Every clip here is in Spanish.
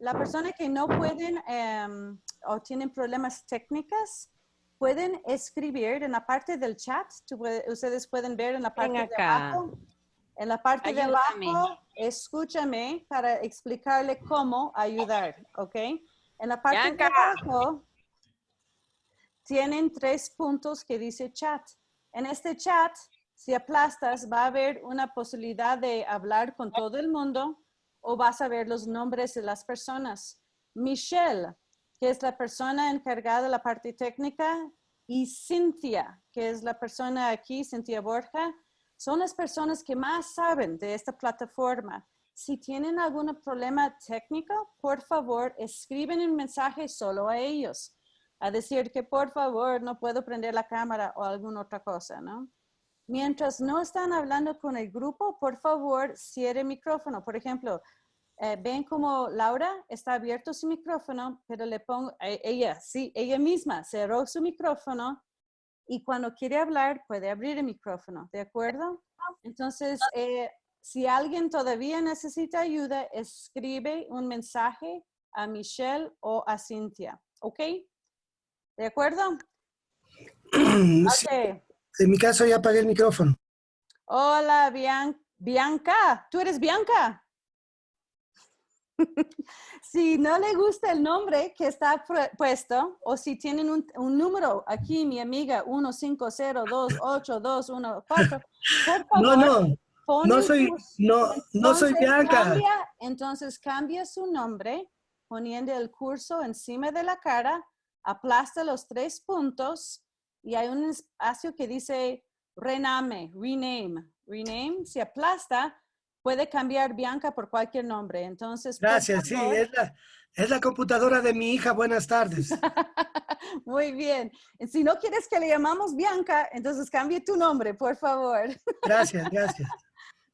la persona que no pueden em, o tienen problemas técnicos, pueden escribir en la parte del chat. ustedes pueden ver en la parte de abajo. En la parte de abajo, escúchame para explicarle cómo ayudar, ¿ok? En la parte de abajo, tienen tres puntos que dice chat. En este chat, si aplastas, va a haber una posibilidad de hablar con todo el mundo o vas a ver los nombres de las personas. Michelle, que es la persona encargada de la parte técnica, y Cintia, que es la persona aquí, Cintia Borja, son las personas que más saben de esta plataforma. Si tienen algún problema técnico, por favor, escriben un mensaje solo a ellos a decir que por favor no puedo prender la cámara o alguna otra cosa, ¿no? Mientras no están hablando con el grupo, por favor, cierre el micrófono. Por ejemplo, eh, ven como Laura está abierto su micrófono, pero le pongo, eh, ella, sí, ella misma cerró su micrófono y cuando quiere hablar puede abrir el micrófono, ¿de acuerdo? Entonces, eh, si alguien todavía necesita ayuda, escribe un mensaje a Michelle o a Cintia, ¿ok? ¿De acuerdo? En mi caso ya apagué el micrófono. Hola, Bianca. ¿Tú eres Bianca? si no le gusta el nombre que está puesto o si tienen un, número aquí, mi amiga 150282114, por favor. No, no. No soy, no, no soy Bianca. entonces cambia su nombre poniendo el curso encima de la cara aplasta los tres puntos y hay un espacio que dice rename, rename, rename. Si aplasta, puede cambiar Bianca por cualquier nombre. Entonces, Gracias, sí, es la, es la computadora de mi hija. Buenas tardes. Muy bien. Si no quieres que le llamamos Bianca, entonces cambie tu nombre, por favor. Gracias, gracias.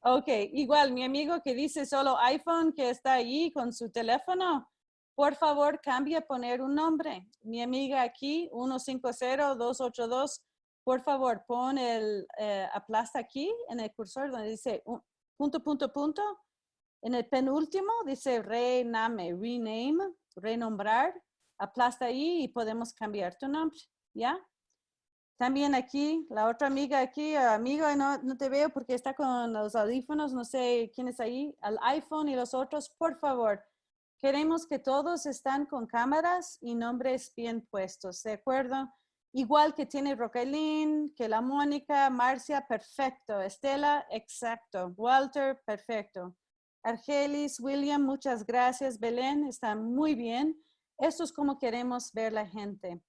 Ok, igual mi amigo que dice solo iPhone, que está ahí con su teléfono, por favor, cambie a poner un nombre. Mi amiga aquí, 150-282, por favor, pon el eh, aplasta aquí en el cursor donde dice punto, punto, punto. En el penúltimo dice rename, rename, renombrar. Aplasta ahí y podemos cambiar tu nombre, ¿ya? También aquí, la otra amiga aquí, amiga, no, no te veo porque está con los audífonos, no sé quién es ahí, al iPhone y los otros, por favor, Queremos que todos están con cámaras y nombres bien puestos, ¿de acuerdo? Igual que tiene Roquelín, que la Mónica, Marcia, perfecto. Estela, exacto. Walter, perfecto. Argelis, William, muchas gracias. Belén, está muy bien. Esto es como queremos ver la gente.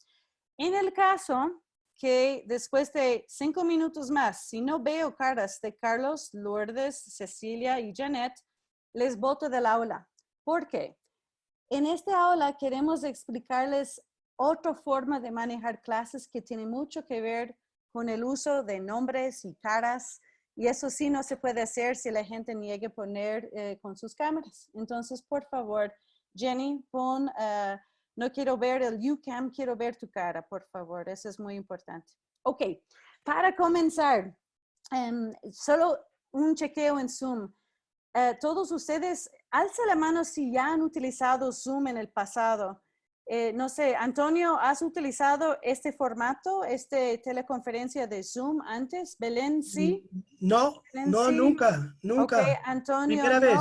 En el caso que después de cinco minutos más, si no veo caras de Carlos, Lourdes, Cecilia y Janet, les voto del aula. ¿Por qué? En esta aula queremos explicarles otra forma de manejar clases que tiene mucho que ver con el uso de nombres y caras. Y eso sí no se puede hacer si la gente niegue poner eh, con sus cámaras. Entonces, por favor, Jenny, pon, uh, no quiero ver el UCAM, quiero ver tu cara, por favor. Eso es muy importante. Ok, para comenzar, um, solo un chequeo en Zoom. Uh, todos ustedes alza la mano si ya han utilizado Zoom en el pasado. Eh, no sé, Antonio, ¿has utilizado este formato, este teleconferencia de Zoom antes? Belén, ¿sí? No, no, nunca, nunca. Okay, Antonio, no. Vez.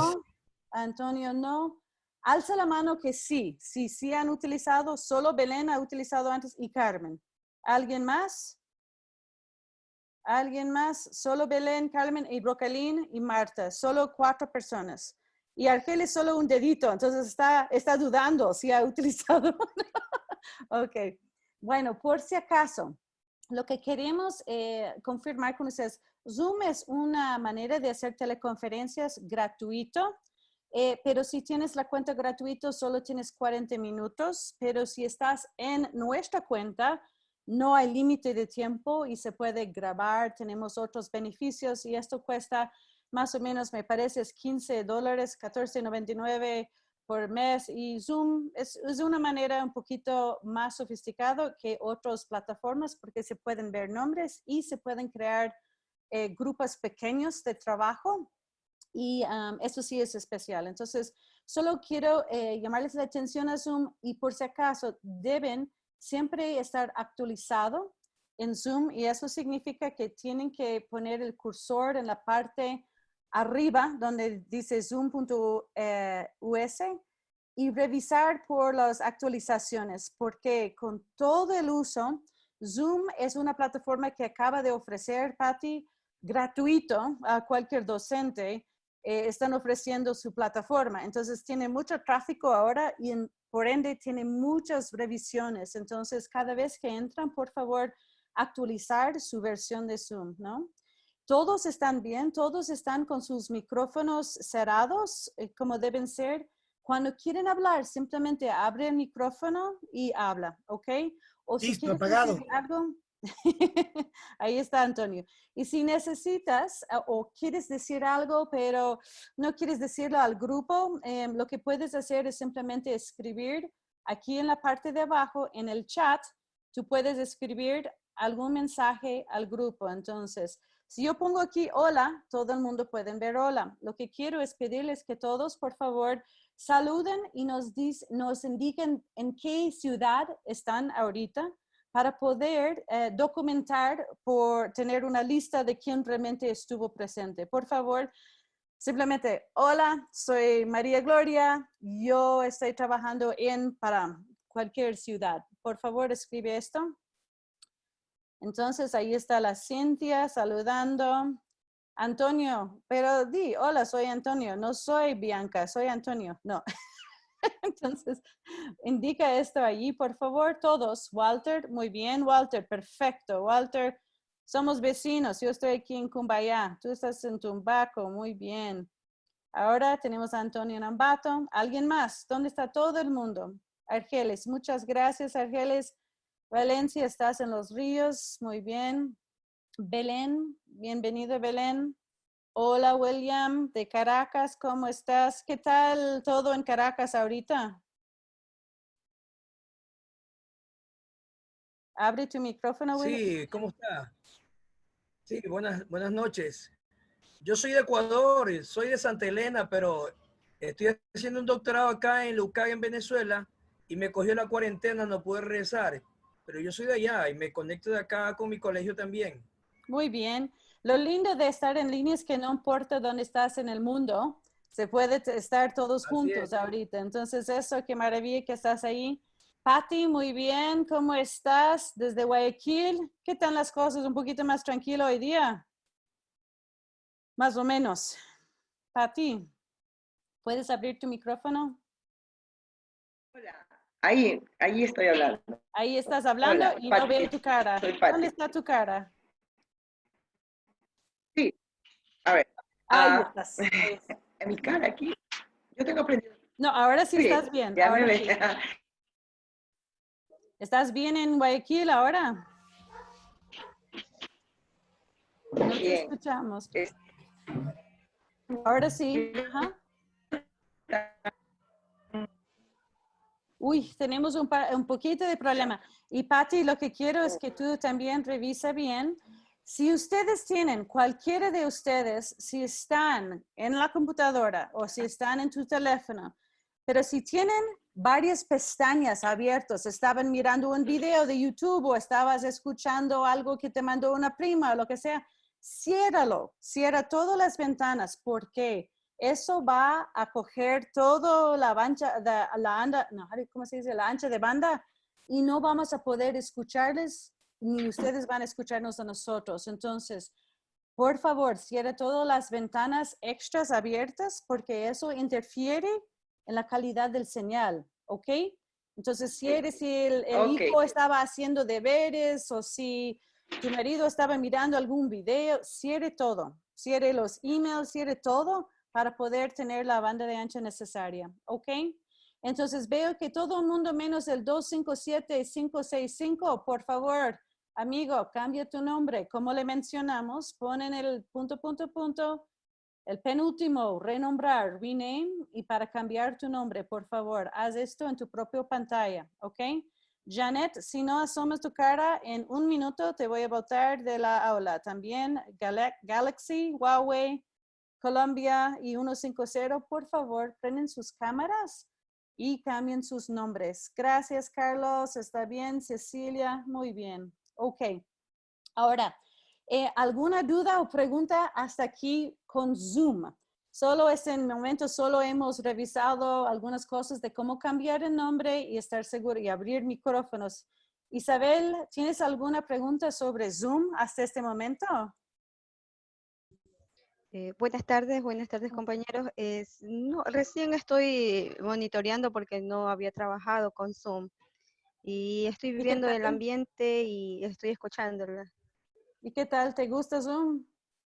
Antonio, no. Alza la mano que sí, sí, sí han utilizado, solo Belén ha utilizado antes y Carmen. ¿Alguien más? ¿Alguien más? Solo Belén, Carmen y Brocalín y Marta, solo cuatro personas. Y Argel es solo un dedito, entonces está, está dudando si ha utilizado. ok, bueno, por si acaso, lo que queremos eh, confirmar con ustedes, Zoom es una manera de hacer teleconferencias gratuito, eh, pero si tienes la cuenta gratuito solo tienes 40 minutos, pero si estás en nuestra cuenta, no hay límite de tiempo y se puede grabar, tenemos otros beneficios y esto cuesta más o menos me parece es 15 dólares, 14.99 por mes y Zoom es, es, una manera un poquito más sofisticada que otras plataformas porque se pueden ver nombres y se pueden crear eh, grupos pequeños de trabajo y eso sí es especial. Entonces, Solo quiero eh, llamarles la atención a Zoom y por si acaso deben siempre estar actualizado en Zoom y eso significa que tienen que poner el cursor en la parte arriba donde dice zoom.us eh, y revisar por las actualizaciones porque con todo el uso, Zoom es una plataforma que acaba de ofrecer, Patty, gratuito a cualquier docente. Eh, están ofreciendo su plataforma. Entonces tiene mucho tráfico ahora y por ende tiene muchas revisiones. Entonces cada vez que entran, por favor, actualizar su versión de Zoom, ¿no? Todos están bien, todos están con sus micrófonos cerrados eh, como deben ser. Cuando quieren hablar, simplemente abre el micrófono y habla, ¿ok? O si Listo, apagado. algo, ahí está Antonio. Y si necesitas ah, o quieres decir algo, pero no quieres decirlo al grupo, em, lo que puedes hacer es simplemente escribir aquí en la parte de abajo, en el chat, tú puedes escribir algún mensaje al grupo. Entonces, si yo pongo aquí hola, todo el mundo puede ver hola. Lo que quiero es pedirles que todos, por favor, saluden y nos, nos indiquen en qué ciudad están ahorita para poder eh, documentar por tener una lista de quién realmente estuvo presente. Por favor, simplemente, hola, soy María Gloria, yo estoy trabajando en para cualquier ciudad. Por favor, escribe esto. Entonces, ahí está la Cintia saludando. Antonio, pero di, hola, soy Antonio, no soy Bianca, soy Antonio. No. Entonces, indica esto allí, por favor, todos. Walter, muy bien, Walter, perfecto. Walter, somos vecinos, yo estoy aquí en Cumbaya, tú estás en Tumbaco, muy bien. Ahora tenemos a Antonio Nambato. ¿Alguien más? ¿Dónde está todo el mundo? Argeles, muchas gracias, Argeles. Valencia, estás en los ríos, muy bien. Belén, bienvenido Belén. Hola William, de Caracas, ¿cómo estás? ¿Qué tal todo en Caracas ahorita? Abre tu micrófono, William. Sí, ¿cómo está? Sí, buenas, buenas noches. Yo soy de Ecuador, soy de Santa Elena, pero estoy haciendo un doctorado acá en Lucay, en Venezuela, y me cogió la cuarentena, no pude regresar pero yo soy de allá y me conecto de acá con mi colegio también. Muy bien. Lo lindo de estar en línea es que no importa dónde estás en el mundo, se puede estar todos juntos ahorita. Entonces, eso, qué maravilla que estás ahí. Patti, muy bien. ¿Cómo estás desde Guayaquil? ¿Qué tal las cosas? ¿Un poquito más tranquilo hoy día? Más o menos. Patti, ¿puedes abrir tu micrófono? Hola. Ahí, ahí estoy hablando. Ahí estás hablando y no veo tu cara. ¿Dónde está tu cara? Sí. A ver. Ahí ah, estás. En mi cara aquí. Yo tengo aprendido. No, ahora sí, estás bien. Ya me ve. ¿Estás bien en Guayaquil ahora? No te escuchamos. Ahora sí. Ajá. Uy, tenemos un, un poquito de problema. Y Patti, lo que quiero es que tú también revisa bien. Si ustedes tienen, cualquiera de ustedes, si están en la computadora o si están en tu teléfono, pero si tienen varias pestañas abiertas, estaban mirando un video de YouTube o estabas escuchando algo que te mandó una prima o lo que sea, ciérralo, cierra todas las ventanas. ¿Por qué? eso va a coger todo la ancha, de, la anda, no, ¿cómo se dice? La ancha de banda y no vamos a poder escucharles ni ustedes van a escucharnos a nosotros. Entonces, por favor, cierre todas las ventanas extras abiertas porque eso interfiere en la calidad del señal, ¿ok? Entonces, cierre si el, hijo estaba haciendo deberes o si tu marido estaba mirando algún video, cierre todo. Cierre los emails, cierre todo para poder tener la banda de ancha necesaria, ¿ok? Entonces veo que todo el mundo menos el 257 y 565, por favor, amigo, cambia tu nombre. Como le mencionamos, ponen el punto, punto, punto, el penúltimo, renombrar, rename, y para cambiar tu nombre, por favor, haz esto en tu propia pantalla, ¿ok? Janet, si no asomas tu cara, en un minuto te voy a botar de la aula. También Galaxy, Huawei, Colombia y 150, por favor, prenden sus cámaras y cambien sus nombres. Gracias, Carlos. Está bien. Cecilia, muy bien. Ok. Ahora, eh, ¿alguna duda o pregunta hasta aquí con Zoom? Solo es en momento, solo hemos revisado algunas cosas de cómo cambiar el nombre y estar seguro y abrir micrófonos. Isabel, ¿tienes alguna pregunta sobre Zoom hasta este momento? Eh, buenas tardes, buenas tardes compañeros. No, recién estoy monitoreando porque no había trabajado con Zoom y estoy viviendo el ambiente y estoy escuchándola. ¿Y qué tal? ¿Te gusta Zoom?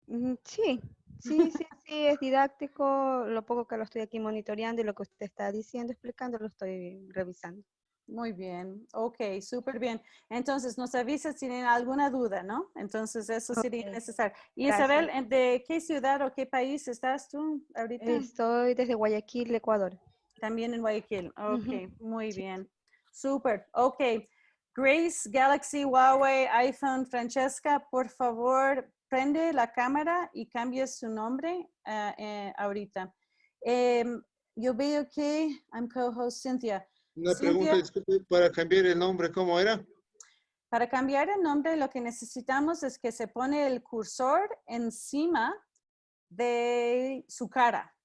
Mm, Sí, sí, sí, sí, es didáctico. Lo poco que lo estoy aquí monitoreando y lo que usted está diciendo, explicando, lo estoy revisando. Muy bien, ok, súper bien. Entonces, nos avisas si tienen alguna duda, ¿no? Entonces, eso sería necesario. Y. Isabel, ¿en- ¿de qué ciudad o qué país estás tú ahorita? Estoy desde Guayaquil, Ecuador. También en Guayaquil. Ok, Ujú, muy sí. bien. Súper, ok. Grace, Galaxy, Huawei, iPhone, Francesca, por favor, prende la cámara y cambie su nombre ah, eh, ahorita. Em, yo veo que I'm co-host Cynthia. Una Cintia. pregunta, disculpe, para cambiar el nombre, ¿cómo era? Para cambiar el nombre, lo que necesitamos es que se pone el cursor encima de su cara.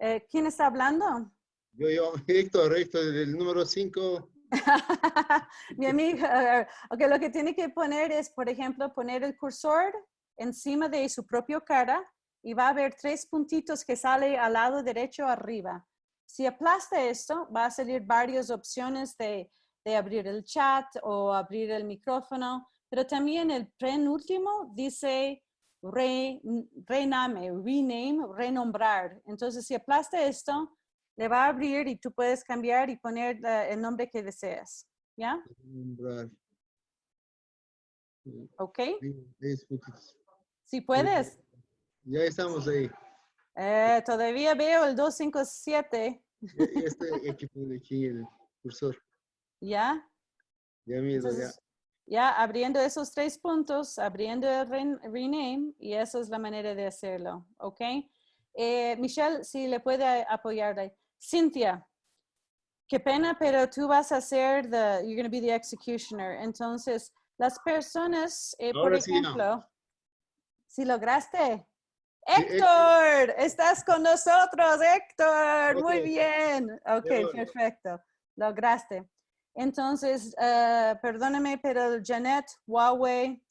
Eh, ¿Quién está hablando? Yo, yo, Héctor, Héctor, del número 5. Mi amiga, ok, lo que tiene que poner es, por ejemplo, poner el cursor encima de su propia cara y va a haber tres puntitos que sale al lado derecho arriba. Si aplasta esto, va a salir varias opciones de, de abrir el chat o abrir el micrófono, pero también el penúltimo dice re, rename, rename, renombrar. Entonces, si aplasta esto, le va a abrir y tú puedes cambiar y poner el nombre que deseas. ¿Ya? ¿Ok? Si puedes. Ya estamos ahí. Eh, todavía veo el 257. Ya, ya estoy aquí, aquí el cursor. ¿Ya? Ya miro, ya. Ya abriendo esos tres puntos, abriendo el ren- rename, y esa es la manera de hacerlo, ¿ok? Eh, Michelle, si le puede apoyar ahí. Cynthia, qué pena, pero tú vas a ser the, you're going to be the executioner. Entonces, las personas, eh, por sí ejemplo, si lograste. Sí, Héctor, estás con nosotros, Héctor. Muy bien. Ok, perfecto. Lograste. Entonces, eh, perdóname, pero Janet, Huawei,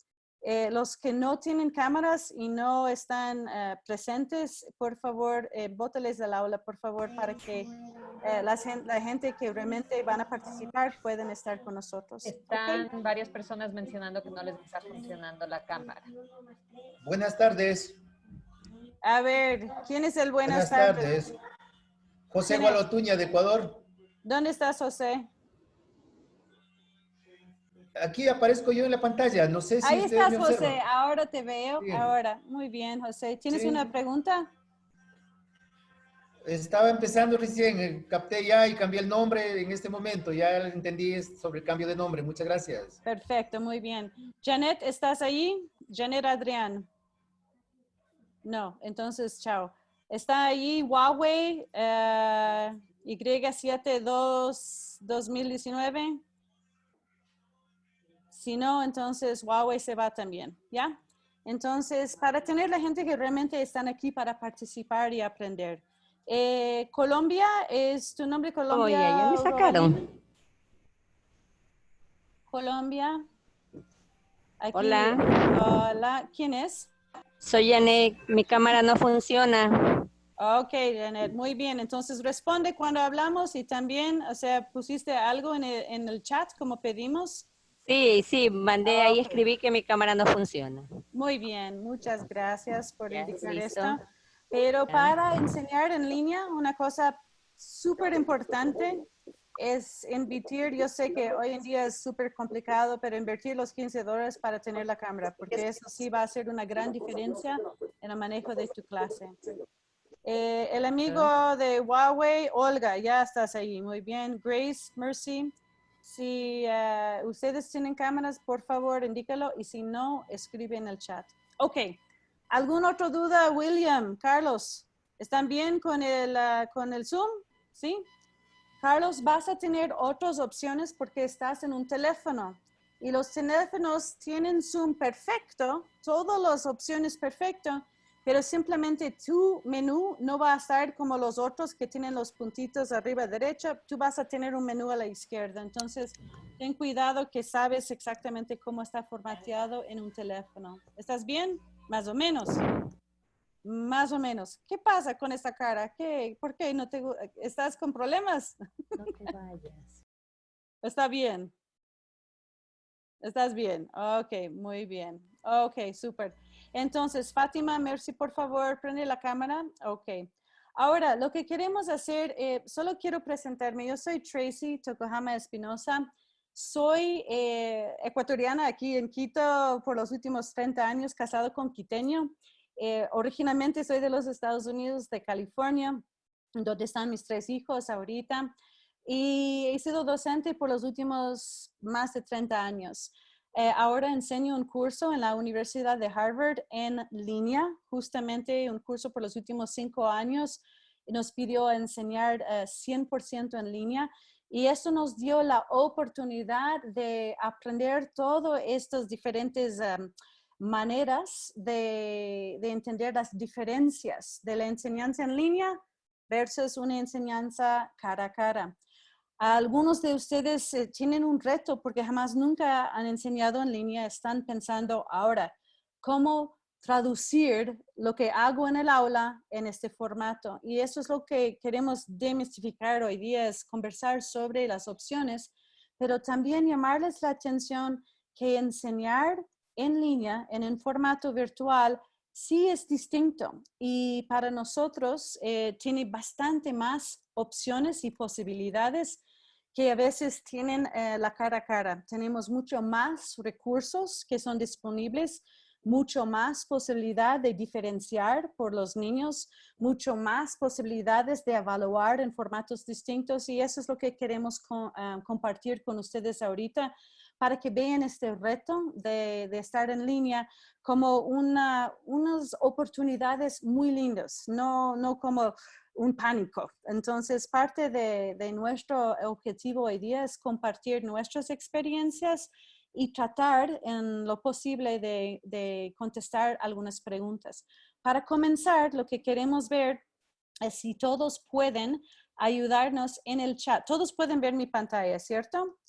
eh, los que no tienen cámaras y no están eh, presentes, por favor, eh, bótales del aula, por favor, para que eh, la, la gente que realmente van a participar puedan estar con nosotros. Están varias personas mencionando que no les está funcionando la cámara. Buenas tardes. A ver, ¿quién es el buenas, Buenas tardes? tardes. José. Gualotuña de Ecuador. ¿Dónde estás, José? Aquí aparezco yo en la pantalla. No sé si Ahí estás, me José. Ahora te veo. Ahora. Muy bien, José. ¿Tienes Sí. una pregunta? Estaba empezando recién, eh, capté ya y cambié el nombre en este momento. Ya entendí sobre el cambio de nombre. Muchas gracias. Perfecto, muy bien. Janet, ¿estás ahí? Janet Adrián. No, entonces, chao. Está ahí Huawei eh, Y72 2019. Si no, entonces Huawei se va también, ¿ya? Entonces, para tener la gente que realmente están aquí para participar y aprender. Eh, Colombia, ¿es tu nombre Colombia? Oye, ya me sacaron. Colombia. Aquí. Hola. Hola. ¿Quién es? Soy Janet, mi cámara no funciona. Ok, Janet, muy bien. Entonces responde cuando hablamos y también, o sea, pusiste algo en el, en el chat como pedimos. Sí, sí, mandé ahí, escribí que mi cámara no funciona. Muy bien, muchas gracias por Ya, indicar esto. Pero para enseñar en línea, una cosa súper importante es invertir, yo sé que hoy en día es súper complicado, pero invertir los 15 dólares para tener la cámara, porque eso sí va a hacer una gran diferencia en el manejo de tu clase. Eh, el amigo de Huawei, Olga, ya estás ahí, muy bien. Grace, Mercy, si eh, ustedes tienen cámaras, por favor, indícalo, y si no, escribe en el chat. Ok, ¿Alguna otra duda, William, Carlos? ¿Están bien con el, ah, con el Zoom? ¿Sí? Carlos, vas a tener otras opciones porque estás en un teléfono y los teléfonos tienen Zoom perfecto, todas las opciones perfecto, pero simplemente tu menú no va a estar como los otros que tienen los puntitos arriba derecha, tú vas a tener un menú a la izquierda. Entonces, ten cuidado que sabes exactamente cómo está formateado en un teléfono. ¿Estás bien? Más o menos. Más o menos. ¿Qué pasa con esta cara? ¿Qué? ¿Por qué no te estás con problemas? No te vayas. Está bien. Estás bien. Ok, muy bien. Ok, súper. Entonces, Fátima, Mercy, por favor, prende la cámara. Ok. Ahora, lo que queremos hacer, eh, solo quiero presentarme. Yo soy Tracy Tokohama Espinosa. Soy eh, ecuatoriana aquí en Quito por los últimos 30 años, casado con quiteño. Eh, originalmente soy de los Estados Unidos, de California, donde están mis tres hijos ahorita. Y he sido docente por los últimos más de 30 años. Eh, ahora enseño un curso en la Universidad de Harvard en línea, justamente un curso por los últimos cinco años. Nos pidió enseñar eh, 100% en línea y eso nos dio la oportunidad de aprender todas estas diferentes em, maneras de, de entender las diferencias de la enseñanza en línea versus una enseñanza cara a cara. Algunos de ustedes eh, tienen un reto porque jamás nunca han enseñado en línea, están pensando ahora cómo traducir lo que hago en el aula en este formato. Y eso es lo que queremos demistificar hoy día, es conversar sobre las opciones, pero también llamarles la atención que enseñar en línea, en un formato virtual, sí es distinto y para nosotros eh, tiene bastante más opciones y posibilidades que a veces tienen eh, la cara a cara. Tenemos mucho más recursos que son disponibles, mucho más posibilidad de diferenciar por los niños, mucho más posibilidades de evaluar en formatos distintos y eso es lo que queremos co- ah, compartir con ustedes ahorita para que vean este reto de, de estar en línea como una, unas oportunidades muy lindas, no, no como un pánico. Entonces, parte de, nuestro objetivo hoy día es compartir nuestras experiencias y tratar en lo posible de contestar algunas preguntas. Para comenzar, lo que queremos ver es si todos pueden ayudarnos en el chat. Todos pueden ver mi pantalla, ¿cierto?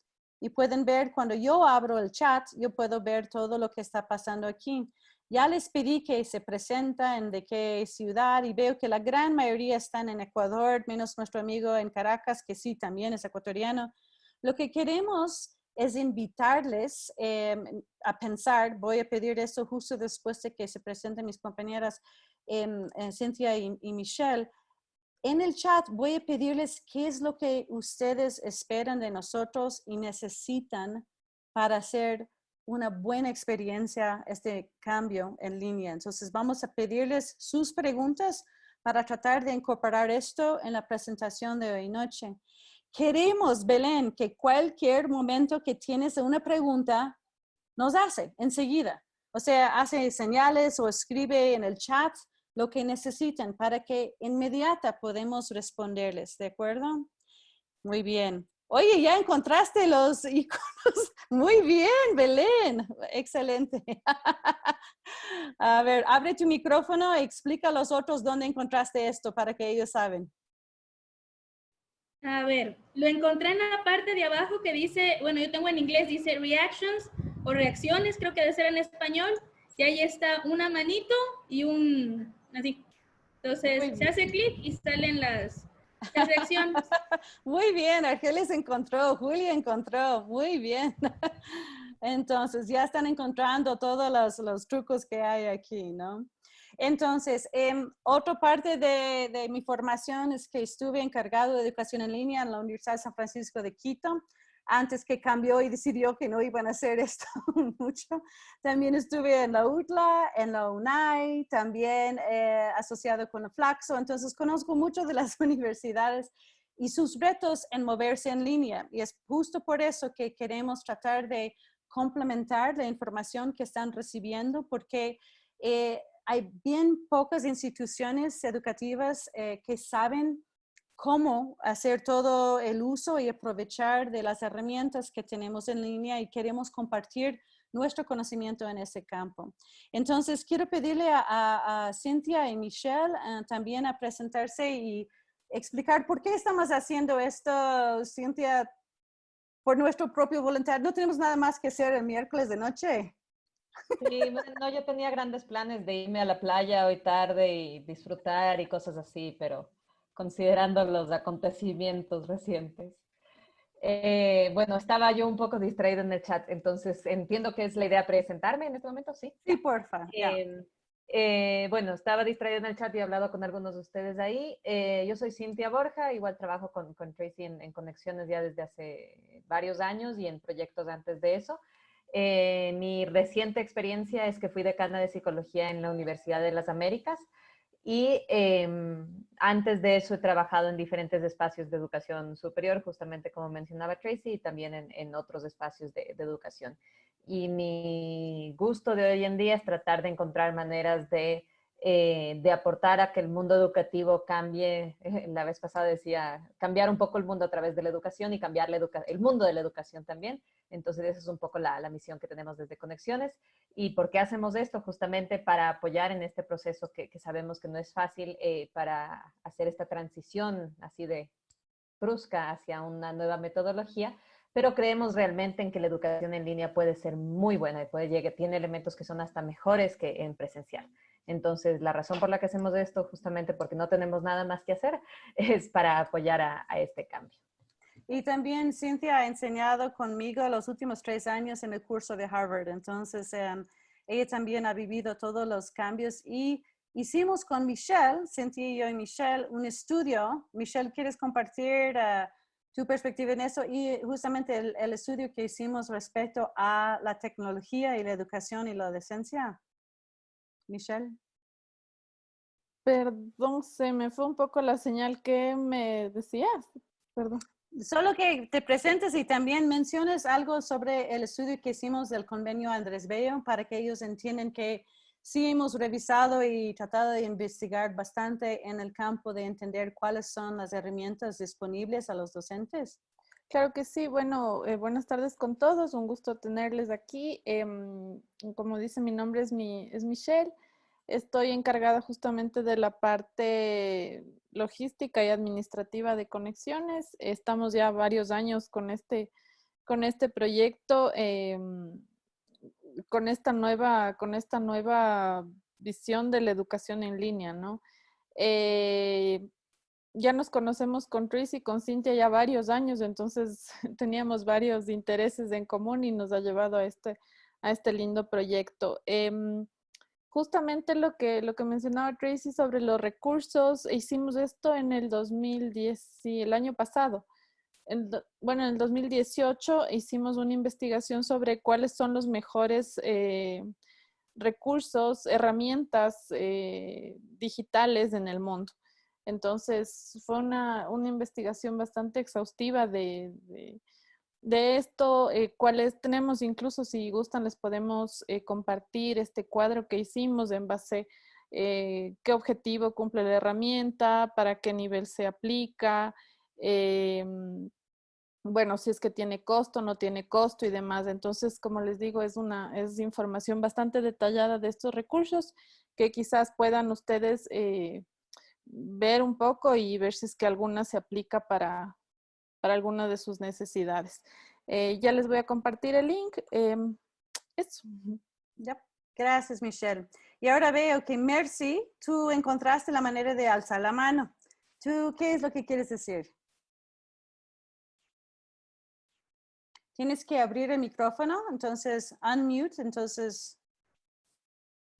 Y pueden ver cuando yo abro el chat, yo puedo ver todo lo que está pasando aquí. Ya les pedí que se presenten de qué ciudad y veo que la gran mayoría están en Ecuador, menos nuestro amigo en Caracas, que sí, también es ecuatoriano. Lo que queremos es invitarles eh, a pensar, voy a pedir eso justo después de que se presenten mis compañeras em, eh, Cynthia y, y Michelle, en el chat voy a pedirles qué es lo que ustedes esperan de nosotros y necesitan para hacer una buena experiencia este cambio en línea. Entonces vamos a pedirles sus preguntas para tratar de incorporar esto en la presentación de hoy noche. Queremos, Belén, que cualquier momento que tienes una pregunta, nos hace enseguida. O sea, hace señales o escribe en el chat lo que necesiten para que inmediata podemos responderles, ¿de acuerdo? Muy bien. Oye, ya encontraste los iconos. Muy bien, Belén. Excelente. A ver, abre tu micrófono y explica a los otros dónde encontraste esto para que ellos saben. A ver, lo encontré en la parte de abajo que dice, bueno, yo tengo en inglés, dice reactions o reacciones, creo que debe ser en español. Y ahí está una manito y un, así. Entonces, se hace clic y salen las, reacciones. Muy bien, Argelis encontró, Julia encontró, muy bien. Entonces, ya están encontrando todos los, trucos que hay aquí, ¿no? Entonces, em, otra parte de, de mi formación es que estuve encargado de educación en línea en la Universidad de San Francisco de Quito, antes que cambió y decidió que no iban a hacer esto mucho. También estuve en la UTLA, en la UNAI, también eh, asociado con la Flaxo, entonces conozco mucho de las universidades y sus retos en moverse en línea. Y es justo por eso que queremos tratar de complementar la información que están recibiendo, porque eh, hay bien pocas instituciones educativas eh, que saben cómo hacer todo el uso y aprovechar de las herramientas que tenemos en línea y queremos compartir nuestro conocimiento en ese campo. Entonces, quiero pedirle a, a, Cynthia y Michelle eh, también a presentarse y explicar por qué estamos haciendo esto, Cynthia, por nuestro propio voluntad. No tenemos nada más que hacer el miércoles de noche. Sí, yo tenía grandes planes de irme a la playa hoy tarde y disfrutar y cosas así, pero considerando los acontecimientos recientes. Eh, bueno, estaba yo un poco distraída en el chat, entonces entiendo que es la idea presentarme en este momento, ¿sí? Sí, porfa. Eh, eh, bueno, estaba distraída en el chat y he hablado con algunos de ustedes ahí. yo soy Cintia Borja, igual trabajo con, con Tracy en, en, conexiones ya desde hace varios años y en proyectos antes de eso. mi reciente experiencia es que fui decana de psicología en la Universidad de las Américas. Y em, antes de eso he trabajado en diferentes espacios de educación superior, justamente como mencionaba Tracy, y también en, otros espacios de, educación. Y mi gusto de hoy en día es tratar de encontrar maneras de, eh, de aportar a que el mundo educativo cambie. La vez pasada decía, cambiar un poco el mundo a través de la educación y cambiar el mundo de la educación también. Entonces, esa es un poco la, la misión que tenemos desde Conexiones. ¿Y por qué hacemos esto? Justamente para apoyar en este proceso que, sabemos que no es fácil eh, para hacer esta transición así de brusca hacia una nueva metodología, pero creemos realmente en que la educación en línea puede ser muy buena y puede llegar, tiene elementos que son hasta mejores que en presencial. Entonces, la razón por la que hacemos esto, justamente porque no tenemos nada más que hacer, es para apoyar a este cambio. Y también Cynthia ha enseñado conmigo los últimos tres años en el curso de Harvard. Entonces, em, ella también ha vivido todos los cambios y hicimos con Michelle, Cynthia y yo y Michelle, un estudio. Michelle, ¿quieres compartir uh, tu perspectiva en eso? Y justamente el, el, estudio que hicimos respecto a la tecnología y la educación y la docencia. Michelle. Perdón, se me fue un poco la señal que me decías. Perdón. Solo que te presentes y también menciones algo sobre el estudio que hicimos del convenio Andrés Bello para que ellos entiendan que sí hemos revisado y tratado de investigar bastante en el campo de entender cuáles son las herramientas disponibles a los docentes. Claro que sí. Bueno, eh, buenas tardes con todos. Un gusto tenerles aquí. Em, como dice, mi nombre es, mi, es Michelle. Estoy encargada justamente de la parte logística y administrativa de conexiones. Estamos ya varios años con este, con este proyecto, em, con, esta nueva, con esta nueva visión de la educación en línea, ¿no? Eh, ya nos conocemos con Tris y con Cintia ya varios años, entonces teníamos varios intereses en común y nos ha llevado a este, a este lindo proyecto. Em, justamente lo que, lo que mencionaba Tracy sobre los recursos, hicimos esto en el 2010, sí, el año pasado. bueno, en el 2018 hicimos una investigación sobre cuáles son los mejores eh, recursos, herramientas eh, digitales en el mundo. Entonces, fue una, una investigación bastante exhaustiva de de esto, eh, cuáles tenemos, incluso si gustan, les podemos eh, compartir este cuadro que hicimos en base eh, qué objetivo cumple la herramienta, para qué nivel se aplica, em, bueno, si es que tiene costo, no tiene costo y demás. Entonces, como les digo, es una es información bastante detallada de estos recursos que quizás puedan ustedes ver un poco y ver si es que alguna se aplica para, para alguna de sus necesidades. Eh, ya les voy a compartir el link. Em, eso. Ya. Gracias, Michelle. Y ahora veo que Mercy, tú encontraste la manera de alzar la mano. ¿Tú qué es lo que quieres decir? Tienes que abrir el micrófono, entonces unmute, entonces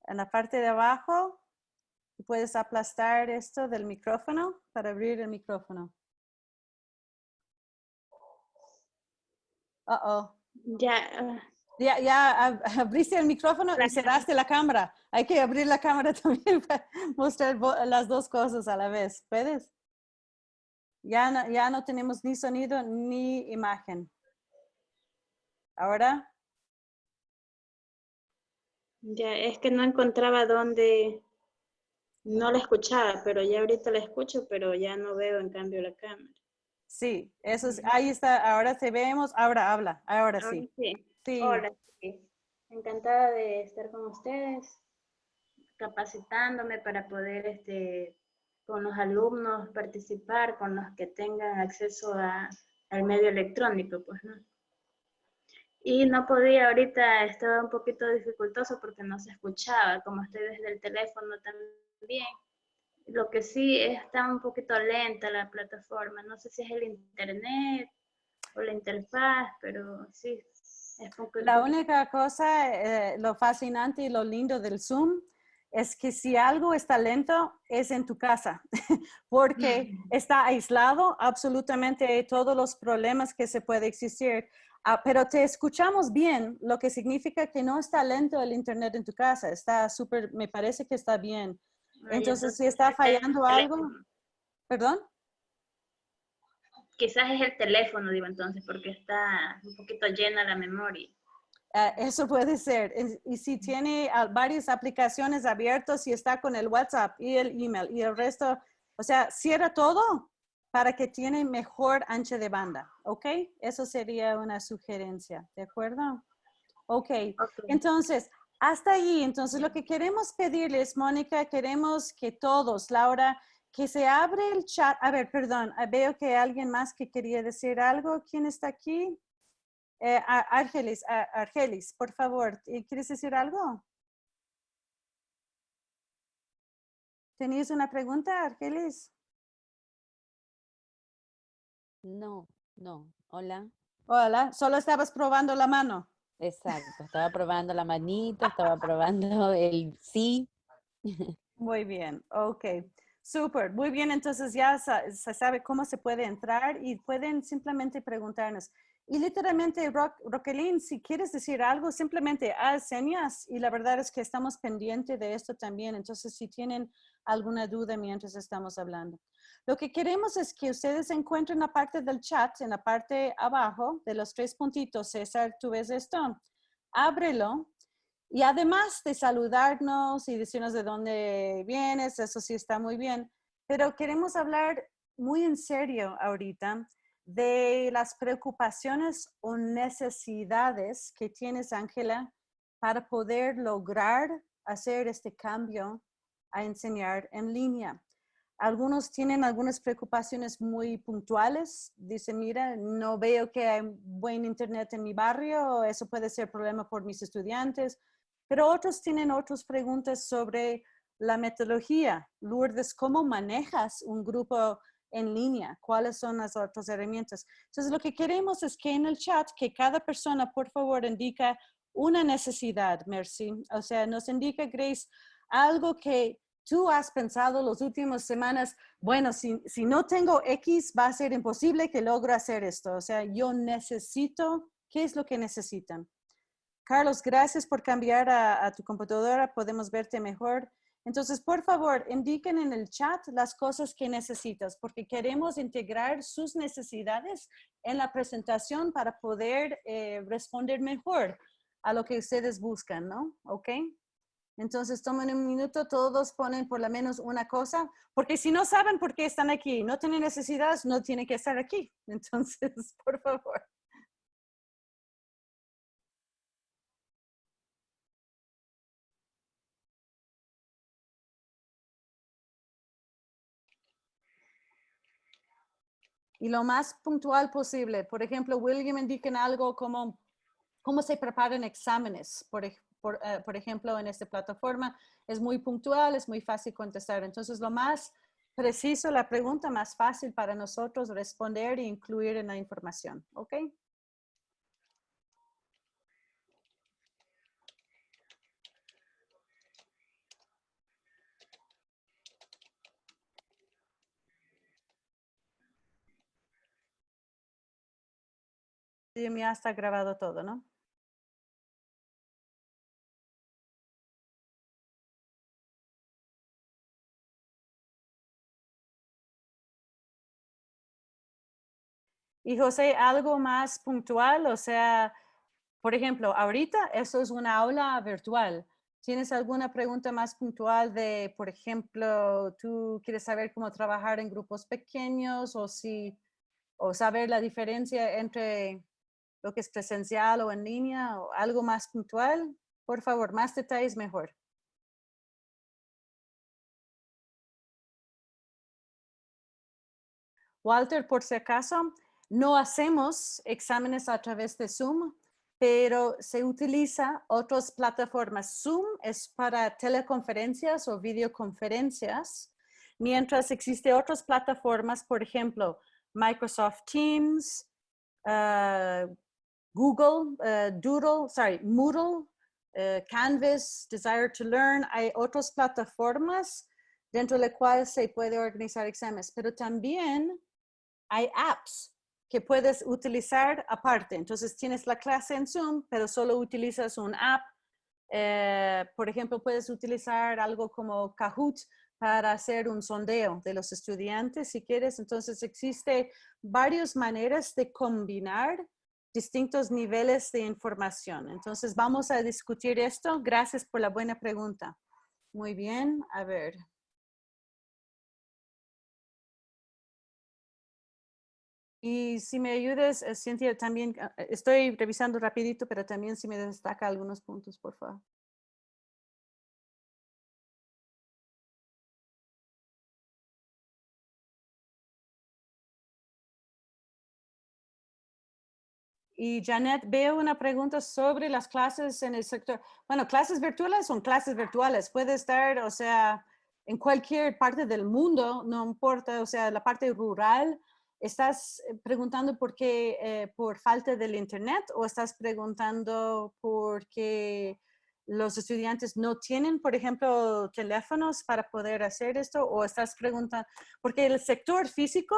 en la parte de abajo puedes aplastar esto del micrófono para abrir el micrófono. Uh oh. Ya. Ya, ya abriste el micrófono y cerraste la cámara. Hay que abrir la cámara también para mostrar las dos cosas a la vez. ¿Puedes? Ya no, ya no tenemos ni sonido ni imagen. Ahora. Ya, es que no encontraba dónde, no la escuchaba, pero ya ahorita la escucho, pero ya no veo en cambio la cámara. Sí, eso es, ahí está, ahora te vemos, ahora habla, ahora sí. sí. Sí. Hola, sí. Encantada de estar con ustedes, capacitándome para poder este, con los alumnos participar, con los que tengan acceso a, al medio electrónico, pues, ¿no? Y no podía, ahorita estaba un poquito dificultoso porque no se escuchaba, como estoy desde el teléfono también. Lo que sí está un poquito lenta la plataforma, no sé si es el internet o la interfaz, pero sí. Es poco, la única cosa, eh, lo fascinante y lo lindo del Zoom es que si algo está lento, es en tu casa, porque está aislado absolutamente todos los problemas que se puede existir. Ah, pero te escuchamos bien, lo que significa que no está lento el internet en tu casa, está súper, me parece que está bien. Entonces, si está fallando algo, ¿perdón? Quizás es el teléfono, digo entonces, porque está un poquito llena la memoria. Uh, eso puede ser. Y si tiene uh, varias aplicaciones abiertas y está con el WhatsApp y el email y el resto, o sea, cierra todo para que tiene mejor ancha de banda, ¿ok? Eso sería una sugerencia, ¿de acuerdo? Ok, okay. entonces, hasta ahí, entonces lo que queremos pedirles, Mónica, queremos que todos, Laura, que se abre el chat. A ver, perdón, veo que alguien más que quería decir algo. ¿Quién está aquí? Eh, Argelis, Argelis, por favor, ¿quieres decir algo? ¿Tenías una pregunta, Argelis? No, no. Hola. Hola, solo estabas probando la mano. Exacto, estaba probando la manita, estaba probando el sí. Muy bien, ok. Súper, muy bien, entonces ya se sabe cómo se puede entrar y pueden simplemente preguntarnos. Y literalmente, Ro Roquelín, si quieres decir algo, simplemente haz señas y la verdad es que estamos pendientes de esto también. Entonces, si tienen alguna duda mientras estamos hablando. Lo que queremos es que ustedes encuentren la parte del chat, en la parte abajo de los tres puntitos. César, ¿tú ves esto? Ábrelo. Y además de saludarnos y decirnos de dónde vienes, eso sí está muy bien. Pero queremos hablar muy en serio ahorita de las preocupaciones o necesidades que tienes, Ángela, para poder lograr hacer este cambio a enseñar en línea. Algunos tienen algunas preocupaciones muy puntuales. Dicen, mira, no veo que hay buen internet en mi barrio, eso puede ser problema por mis estudiantes. Pero otros tienen otras preguntas sobre la metodología. Lourdes, ¿cómo manejas un grupo en línea, cuáles son las otras herramientas. Entonces, lo que queremos es que en el chat, que cada persona, por favor, indica una necesidad, Mercy. O sea, nos indica, Grace, algo que tú has pensado las últimas semanas, bueno, si, si no tengo X, va a ser imposible que logre hacer esto. O sea, yo necesito, ¿qué es lo que necesitan? Carlos, gracias por cambiar a, tu computadora, podemos verte mejor. Entonces, por favor, indiquen en el chat las cosas que necesitas, porque queremos integrar sus necesidades en la presentación para poder eh, responder mejor a lo que ustedes buscan, ¿no? ¿Ok? Entonces, tomen un minuto, todos ponen por lo menos una cosa, porque si no saben por qué están aquí, no tienen necesidades, no tienen que estar aquí. Entonces, por favor. y lo más puntual posible. Por ejemplo, William indica algo como cómo se preparan exámenes, por, por, uh, por, ejemplo, en esta plataforma. Es muy puntual, es muy fácil contestar. Entonces, lo más preciso, la pregunta más fácil para nosotros responder e incluir en la información. ¿Ok? ya está grabado todo, ¿no? Y José, algo más puntual, o sea, por ejemplo, ahorita eso es una aula virtual, ¿Tienes alguna pregunta más puntual de, por ejemplo, tú quieres saber cómo trabajar en grupos pequeños o si, o saber la diferencia entre lo que es presencial o en línea o algo más puntual? Por favor, más detalles mejor. Walter, por si acaso, no hacemos exámenes a través de Zoom, pero se utiliza otras plataformas. Zoom es para teleconferencias o videoconferencias, mientras existe otras plataformas, por ejemplo, Microsoft Teams, uh, Google, uh, Doodle, sorry, Moodle, uh, Canvas, Desire to Learn. Hay otras plataformas dentro de las cuales se puede organizar exámenes, pero también hay apps que puedes utilizar aparte. Entonces tienes la clase en Zoom, pero solo utilizas un app. Eh, por ejemplo, puedes utilizar algo como Kahoot para hacer un sondeo de los estudiantes si quieres. Entonces existe varias maneras de combinar distintos niveles de información. Entonces vamos a discutir esto. Gracias por la buena pregunta. Muy bien, a ver. Y si me ayudes, eh, Cintia, también ah, eh, estoy revisando rapidito, pero también si me destaca algunos puntos, por favor. Y Janet, veo una pregunta sobre las clases en el sector. Bueno, clases virtuales son clases virtuales. Puede estar, o sea, en cualquier parte del mundo, no importa, o sea, la parte rural, ¿Estás eh, preguntando por qué, eh, por falta del internet o estás preguntando por qué los estudiantes no tienen, por ejemplo, teléfonos para poder hacer esto o estás preguntando, porque el sector físico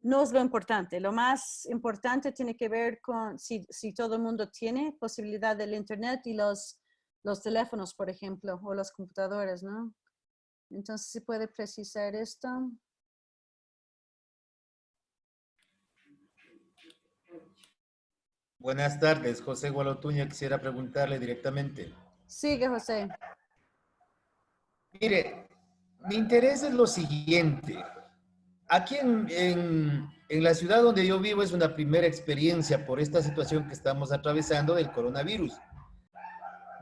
no es lo importante, lo más importante tiene que ver con si, si todo el mundo tiene posibilidad del internet y los, los teléfonos, por ejemplo, o las computadoras, ¿no? Entonces, ¿se puede precisar esto? Buenas tardes, José Gualotuña. Quisiera preguntarle directamente. Sigue, José. Mire, mi interés es lo siguiente. Aquí en, en, la ciudad donde yo vivo es una primera experiencia por esta situación que estamos atravesando del coronavirus.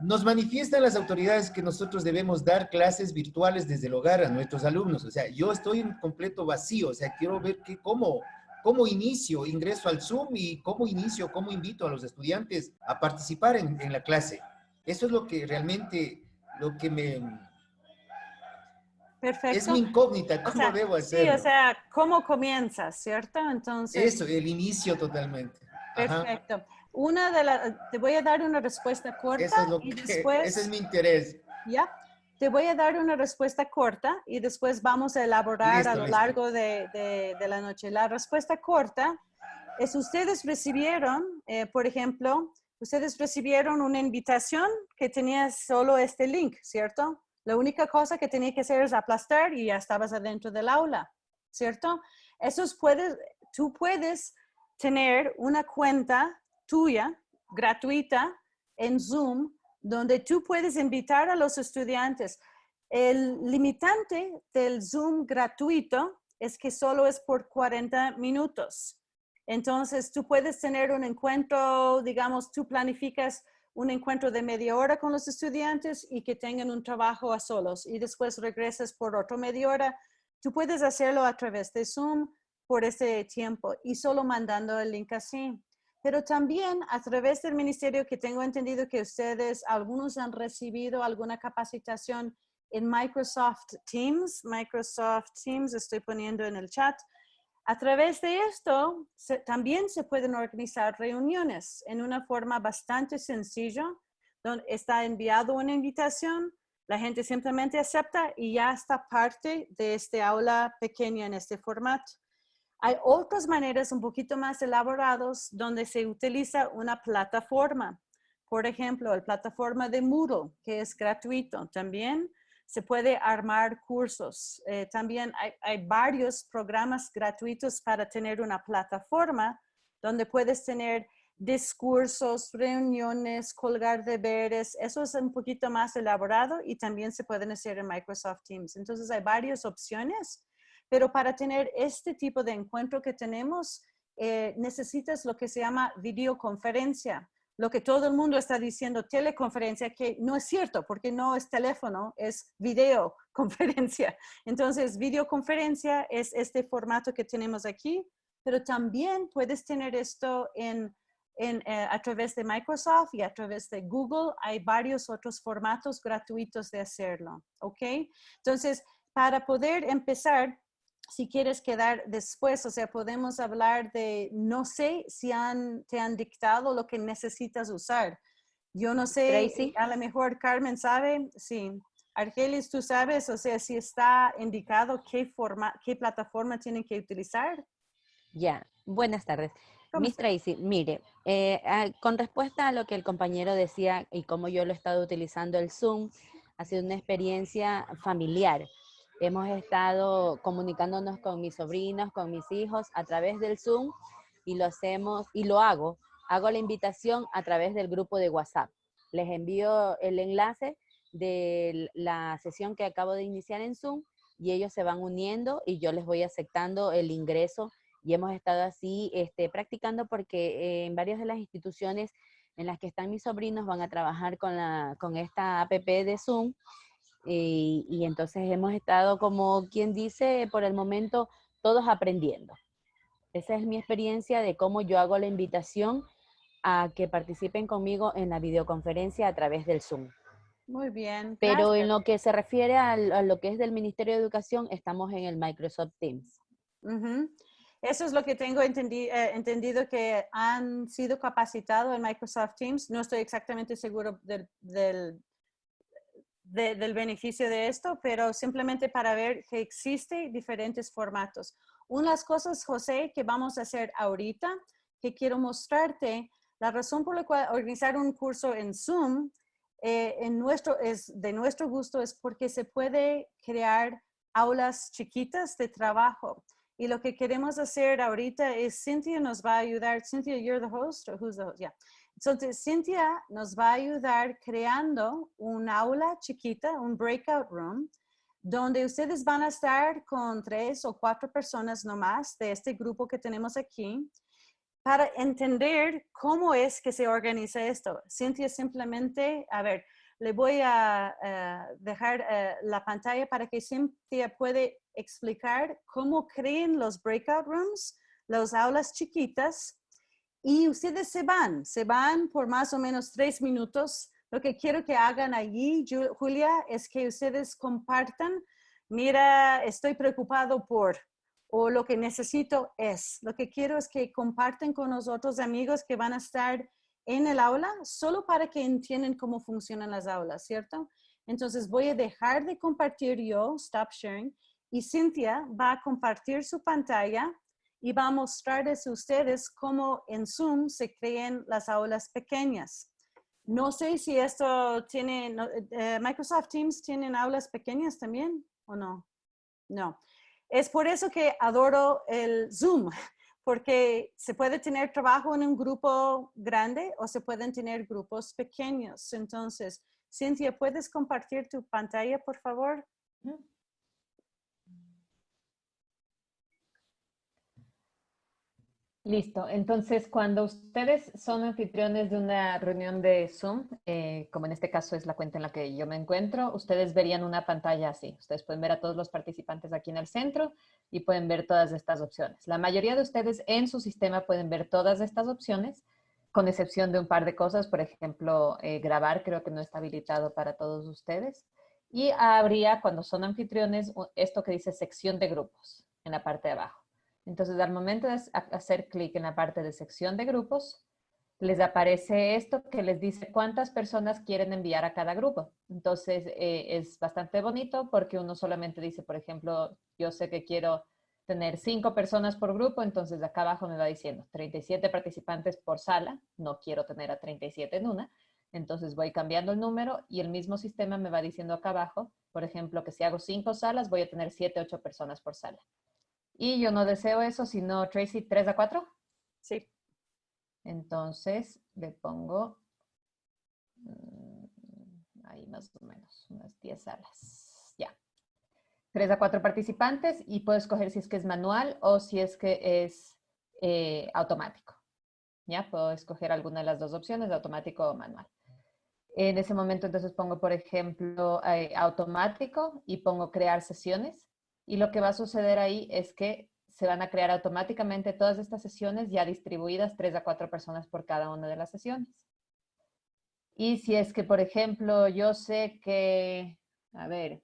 Nos manifiestan las autoridades que nosotros debemos dar clases virtuales desde el hogar a nuestros alumnos. O sea, yo estoy en completo vacío. O sea, quiero ver que, cómo, cómo inicio, ingreso al Zoom y cómo inicio, cómo invito a los estudiantes a participar en, la clase. Eso es lo que realmente, lo que me... Perfecto. Es mi incógnita, ¿cómo debo hacerlo? Sí, o sea, ¿cómo comienzas, cierto? Entonces... Eso, el inicio totalmente. Perfecto. Una de las, te voy a dar una respuesta corta Eso es lo y que, después... Ese es mi interés. Ya. Te voy a dar una respuesta corta y después vamos a elaborar a lo largo de, de, la noche. La respuesta corta es ustedes recibieron, eh, por ejemplo, ustedes recibieron una invitación que tenía solo este link, ¿cierto? La única cosa que tenía que hacer es aplastar y ya estabas adentro del aula, ¿cierto? Eso puedes, tú puedes tener una cuenta tuya gratuita en Zoom donde tú puedes invitar a los estudiantes. El limitante del Zoom gratuito es que solo es por 40 minutos. Entonces, tú puedes tener un encuentro, digamos, tú planificas un encuentro de media hora con los estudiantes y que tengan un trabajo a solos y después regresas por otro media hora. Tú puedes hacerlo a través de Zoom por ese tiempo y solo mandando el link así pero también a través del ministerio que tengo entendido que ustedes, algunos han recibido alguna capacitación en Microsoft Teams, Microsoft Teams, estoy poniendo en el chat. A través de esto, también se pueden organizar reuniones en una forma bastante sencilla, donde está enviado una invitación, la gente simplemente acepta y ya está parte de este aula pequeña en este formato. Hay otras maneras un poquito más elaboradas donde se utiliza una plataforma. Por ejemplo, la plataforma de Moodle, que es gratuito. También se puede armar cursos. Eh, también hay, hay, varios programas gratuitos para tener una plataforma donde puedes tener discursos, reuniones, colgar deberes. Eso es un poquito más elaborado y también se pueden hacer en Microsoft Teams. Entonces hay varias opciones, pero para tener este tipo de encuentro que tenemos, eh, necesitas lo que se llama videoconferencia. Lo que todo el mundo está diciendo, teleconferencia, que no es cierto, porque no es teléfono, es videoconferencia. Entonces, videoconferencia es este formato que tenemos aquí, pero también puedes tener esto en en, eh, a través de Microsoft y a través de Google. Hay varios otros formatos gratuitos de hacerlo, ¿ok? Entonces, para poder empezar, si quieres quedar después, o sea, podemos hablar de, no sé si han, te han dictado lo que necesitas usar. Yo no sé, Tracy. a lo mejor Carmen sabe, sí. Argelis, tú sabes, o sea, si está indicado qué, forma, qué plataforma tienen que utilizar. Ya, buenas tardes. ¿Cómo Miss Tracy, mire, eh, ah, con respuesta a lo que el compañero decía y cómo yo lo he estado utilizando el Zoom, ha sido una experiencia familiar. Hemos estado comunicándonos con mis sobrinos, con mis hijos a través del Zoom y lo hacemos, y lo hago. Hago la invitación a través del grupo de WhatsApp. Les envío el enlace de la sesión que acabo de iniciar en Zoom y ellos se van uniendo y yo les voy aceptando el ingreso y hemos estado así este, practicando porque eh, en varias de las instituciones en las que están mis sobrinos van a trabajar con, la, con esta app de Zoom y, y entonces hemos estado como quien dice por el momento todos aprendiendo. Esa es mi experiencia de cómo yo hago la invitación a que participen conmigo en la videoconferencia a través del Zoom. Muy bien. Pero gracias. en lo que se refiere a, lo que es del Ministerio de Educación, estamos en el Microsoft Teams. Ujú. Eso es lo que tengo entendi- eh, entendido que han sido capacitados en Microsoft Teams. No estoy exactamente seguro del, del, de- del beneficio de esto, pero simplemente para ver que existe diferentes formatos. Unas cosas, José, que vamos a hacer ahorita, que quiero mostrarte, la razón por la cual organizar un curso en Zoom eh, en nuestro, es, de nuestro gusto es porque se puede crear aulas chiquitas de trabajo. Y lo que queremos hacer ahorita es, Cynthia nos va a ayudar. Cynthia, you're the host, or who's the host? Yeah. Entonces, Cynthia nos va a ayudar creando un aula chiquita, un breakout room, donde ustedes van a estar con tres o cuatro personas nomás de este grupo que tenemos aquí para entender cómo es que se organiza esto. Cintia simplemente, a ver, le voy a eh, dejar eh, la pantalla para que Cintia puede explicar cómo creen los breakout rooms, las aulas chiquitas, y ustedes se van, se van por más o menos tres minutos. Lo que quiero que hagan allí, Ju- Julia, es que ustedes compartan, mira, estoy preocupado por, o lo que necesito es. Lo que quiero es que comparten con los otros amigos que van a estar en el aula, solo para que entiendan cómo funcionan las aulas, ¿cierto? Entonces voy a dejar de compartir yo, stop sharing, y Cintia va a compartir su pantalla y va a mostrarles a ustedes cómo en Zoom se creen las aulas pequeñas. No sé si esto tiene, no, eh, Microsoft Teams tienen aulas pequeñas también o no. No. Es por eso que adoro el Zoom, porque se puede tener trabajo en un grupo grande o se pueden tener grupos pequeños. Entonces, Cintia, ¿puedes compartir tu pantalla, por favor? Listo. Entonces, cuando ustedes son anfitriones de una reunión de Zoom, eh, como en este caso es la cuenta en la que yo me encuentro, ustedes verían una pantalla así. Ustedes pueden ver a todos los participantes aquí en el centro y pueden ver todas estas opciones. La mayoría de ustedes en su sistema pueden ver todas estas opciones, con excepción de un par de cosas. Por ejemplo, eh, grabar creo que no está habilitado para todos ustedes. Y habría, cuando son anfitriones, esto que dice sección de grupos en la parte de abajo. Entonces, al momento de ha- hacer clic en la parte de sección de grupos, les aparece esto que les dice cuántas personas quieren enviar a cada grupo. Entonces, eh, es bastante bonito porque uno solamente dice, por ejemplo, yo sé que quiero tener cinco personas por grupo, entonces acá abajo me va diciendo 37 participantes por sala, no quiero tener a 37 en una, entonces voy cambiando el número y el mismo sistema me va diciendo acá abajo, por ejemplo, que si hago cinco salas voy a tener 7, 8 personas por sala. Y yo no deseo eso, sino Tracy, 3 a 4. Sí. Entonces le pongo mm, ahí más o menos unas 10 salas. Ya. 3 a 4 participantes y puedo escoger si es que es manual o si es que es eh, automático. Ya, puedo escoger alguna de las dos opciones, automático o manual. En ese momento entonces pongo, por ejemplo, eh, automático y pongo crear sesiones. Y lo que va a suceder ahí es que se van a crear automáticamente todas estas sesiones ya distribuidas, tres a cuatro personas por cada una de las sesiones. Y si es que, por ejemplo, yo sé que, a ver,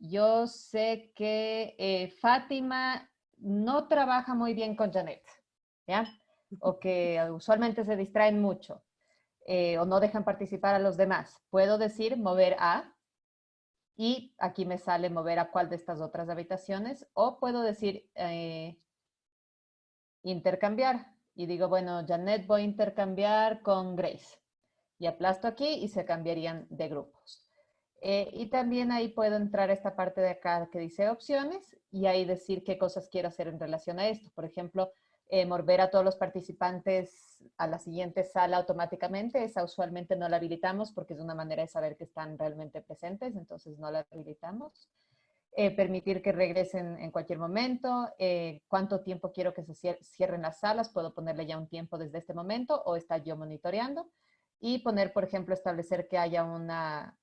yo sé que eh, Fátima no trabaja muy bien con Janet, ¿ya? O que usualmente se distraen mucho. Eh, o no dejan participar a los demás. Puedo decir mover a y aquí me sale mover a cuál de estas otras habitaciones o puedo decir eh, intercambiar y digo, bueno, Janet voy a intercambiar con Grace y aplasto aquí y se cambiarían de grupos. Eh, y también ahí puedo entrar a esta parte de acá que dice opciones y ahí decir qué cosas quiero hacer en relación a esto. Por ejemplo, eh, mover a todos los participantes a la siguiente sala automáticamente. Esa usualmente no la habilitamos porque es una manera de saber que están realmente presentes, entonces no la habilitamos. Eh, permitir que regresen en cualquier momento, eh, cuánto tiempo quiero que se cierren las salas, puedo ponerle ya un tiempo desde este momento o está yo monitoreando y poner, por ejemplo, establecer que haya una,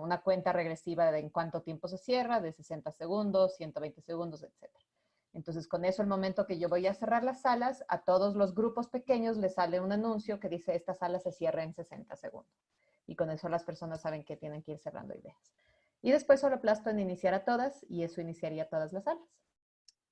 una cuenta regresiva de en cuánto tiempo se cierra, de 60 segundos, 120 segundos, etcétera. Entonces, con eso, el momento que yo voy a cerrar las salas, a todos los grupos pequeños les sale un anuncio que dice, esta sala se cierra en 60 segundos. Y con eso las personas saben que tienen que ir cerrando ideas. Y después solo aplasto en iniciar a todas y eso iniciaría todas las salas.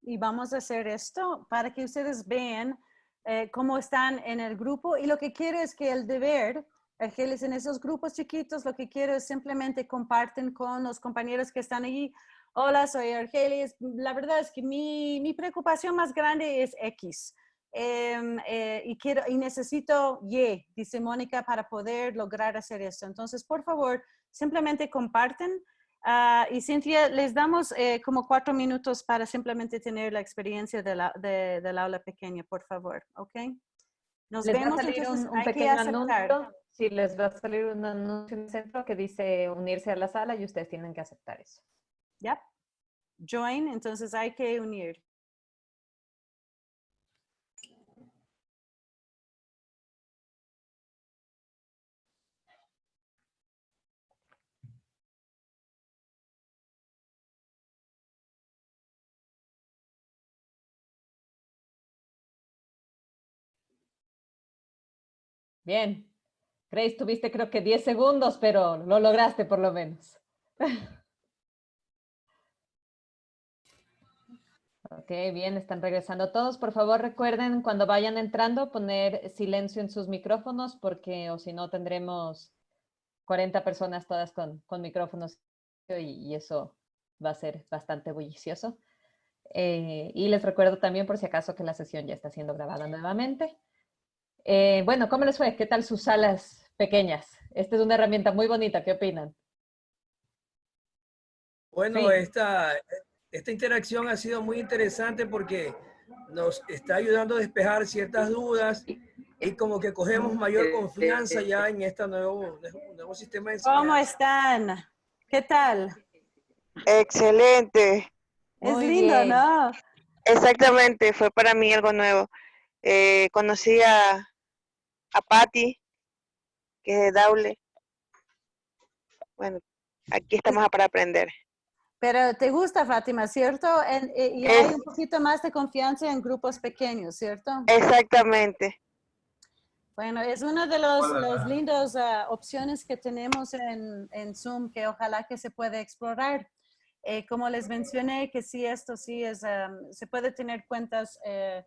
Y vamos a hacer esto para que ustedes vean eh, cómo están en el grupo. Y lo que quiero es que el deber, Argelis, en esos grupos chiquitos, lo que quiero es simplemente comparten con los compañeros que están allí Hola, soy Argelis. La verdad es que mi, mi preocupación más grande es X. Em, eh, y, quiero, y necesito Y, dice Mónica, para poder lograr hacer esto. Entonces, por favor, simplemente comparten. Ah, y Cintia, les damos eh, como cuatro minutos para simplemente tener la experiencia de la, de, del aula pequeña, por favor, ¿ok? Nos les vemos va a salir entonces, un, un pequeño anuncio. Sí, les va a salir un anuncio en el centro que dice unirse a la sala y ustedes tienen que aceptar eso. ¿Ya? Join, entonces hay que unir. Bien. Grace, tuviste creo que 10 segundos, pero lo lograste por lo menos. Ok, bien, están regresando todos. Por favor, recuerden cuando vayan entrando poner silencio en sus micrófonos porque o si no tendremos 40 personas todas con, con micrófonos y, y, eso va a ser bastante bullicioso. Eh, y les recuerdo también por si acaso que la sesión ya está siendo grabada nuevamente. Eh, bueno, ¿cómo les fue? ¿Qué tal sus salas pequeñas? Esta es una herramienta muy bonita. ¿Qué opinan? Bueno, Sí. esta, esta interacción ha sido muy interesante porque nos está ayudando a despejar ciertas dudas y como que cogemos mayor confianza ya en este nuevo, nuevo sistema de ¿Cómo enseñanza. están? ¿Qué tal? Excelente. Es Muy lindo, bien. ¿no? Exactamente, fue para mí algo nuevo. Eh, conocí a, a Patty, que es de Daule. Bueno, aquí estamos para aprender. Pero te gusta, Fátima, ¿cierto? En- eh, y hay Es- un poquito más de confianza en grupos pequeños, ¿cierto? Exactamente. Bueno, es una de los, los lindos ah, opciones que tenemos en, en Zoom que ojalá que se pueda explorar. Eh, como les mencioné, que sí, esto sí es, am, se puede tener cuentas eh,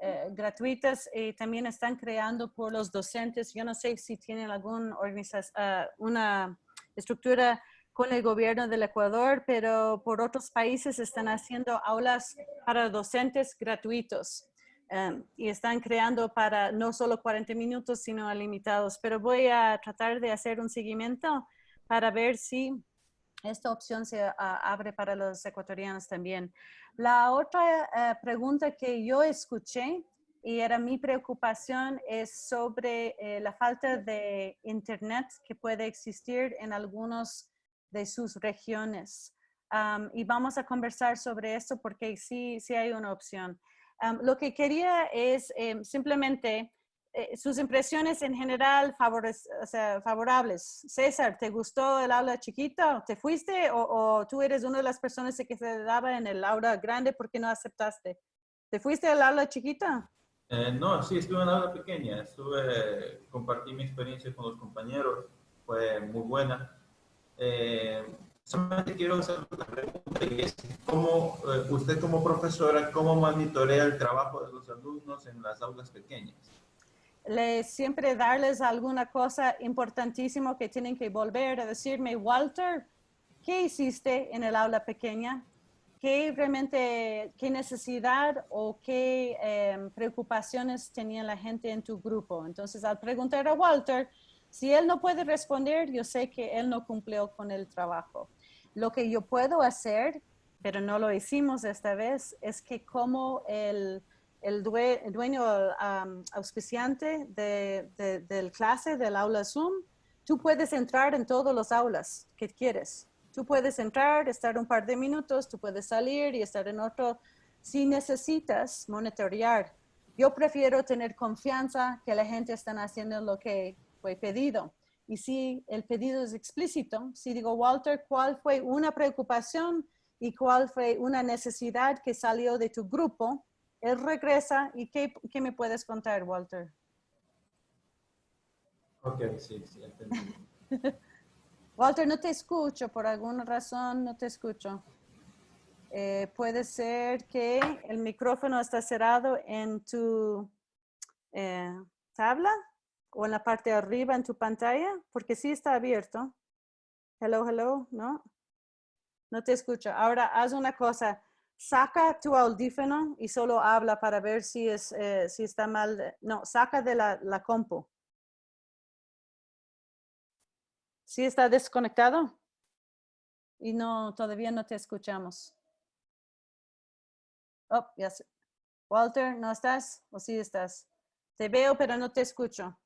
eh, gratuitas y también están creando por los docentes. Yo no sé si tienen alguna organización, una estructura con el gobierno del Ecuador, pero por otros países están haciendo aulas para docentes gratuitos. Um, y están creando para no solo 40 minutos, sino limitados. Pero voy a tratar de hacer un seguimiento para ver si esta opción se ah, abre para los ecuatorianos también. La otra eh, pregunta que yo escuché y era mi preocupación es sobre eh, la falta de internet que puede existir en algunos de sus regiones. Am, y vamos a conversar sobre eso porque sí, sí hay una opción. Am, lo que quería es em, simplemente eh, sus impresiones en general favores- o sea, favorables. César, ¿te gustó el aula chiquita? ¿Te fuiste o, o tú eres una de las personas que se daba en el aula grande porque no aceptaste? ¿Te fuiste al aula chiquita? Eh, no, sí, estuve en la aula pequeña, estuve, compartí mi experiencia con los compañeros, fue muy buena. Eh, solamente quiero hacer una pregunta y es, ¿cómo, eh, usted como profesora, cómo monitorea el trabajo de los alumnos en las aulas pequeñas? le siempre darles alguna cosa importantísima que tienen que volver a decirme, Walter, ¿qué hiciste en el aula pequeña? ¿Qué realmente, qué necesidad o qué em, preocupaciones tenía la gente en tu grupo? Entonces, al preguntar a Walter, si él no puede responder, yo sé que él no cumplió con el trabajo. Lo que yo puedo hacer, pero no lo hicimos esta vez, es que como el, el, due- el dueño um, auspiciante de, de- del clase, del aula Zoom, tú puedes entrar en todos los aulas que quieres. Tú puedes entrar, estar un par de minutos, tú puedes salir y estar en otro. Si necesitas monitorear, yo prefiero tener confianza que la gente está haciendo lo que fue pedido. Y si el pedido es explícito, si digo, Walter, ¿cuál fue una preocupación y cuál fue una necesidad que salió de tu grupo? Él regresa y ¿qué, qué me puedes contar, Walter? Ok, sí, sí, entendí. Walter, no te escucho, por alguna razón no te escucho. Eh, puede ser que el micrófono está cerrado en tu eh, tabla o en la parte de arriba en tu pantalla, porque sí está abierto. Hello, hello, ¿no? No te escucho. Ahora haz una cosa, saca tu audífono y solo habla para ver si, es, eh, si está mal. No, saca de la, la compu. ¿Sí está desconectado? Y no, todavía no te escuchamos. Oh, ya sé. Walter, ¿no estás? ¿O sí estás? Te veo, pero no te escucho.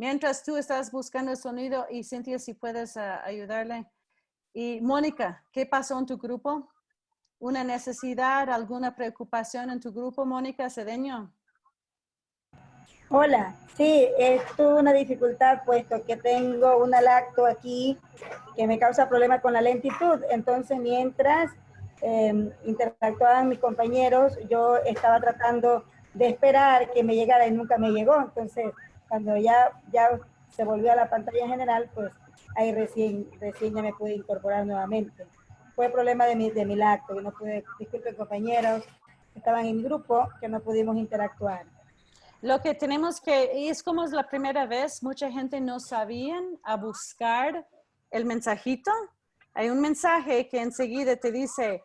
Mientras tú estás buscando el sonido y Cintia, si puedes ah, ayudarle. Y Mónica, ¿qué pasó en tu grupo? ¿Una necesidad, alguna preocupación en tu grupo, Mónica Cedeño? Hola, sí, es tuve una dificultad puesto que tengo una lacto aquí que me causa problemas con la lentitud. Entonces, mientras eh, interactuaban mis compañeros, yo estaba tratando de esperar que me llegara y nunca me llegó. Entonces, cuando ya, ya se volvió a la pantalla general, pues ahí recién, recién ya me pude incorporar nuevamente. Fue problema de mi, de mi lacto, que no pude, disculpen compañeros, estaban en grupo, que no pudimos interactuar. Lo que tenemos que, y es como es la primera vez, mucha gente no sabían a buscar el mensajito. Hay un mensaje que enseguida te dice,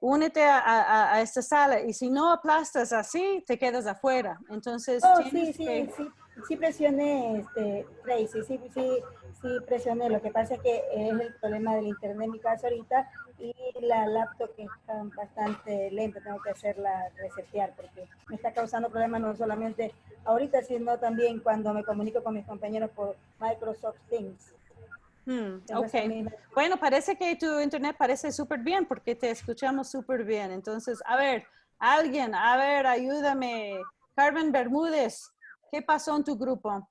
únete a, a- a esta sala y si no aplastas así, te quedas afuera. Entonces, Oh, sí, tienes sí, que- sí, sí presioné, este, Tracy, sí, sí, sí presioné. Lo que pasa es que es el problema del internet en mi caso ahorita y la laptop que está bastante lenta, tengo que hacerla resetear porque me está causando problemas no solamente ahorita, sino también cuando me comunico con mis compañeros por Microsoft Teams. Hmm, Tengo esa ok. misma- Bueno, parece que tu internet parece súper bien porque te escuchamos súper bien. Entonces, a ver, alguien, a ver, ayúdame. Carmen Bermúdez, ¿qué pasó en tu grupo?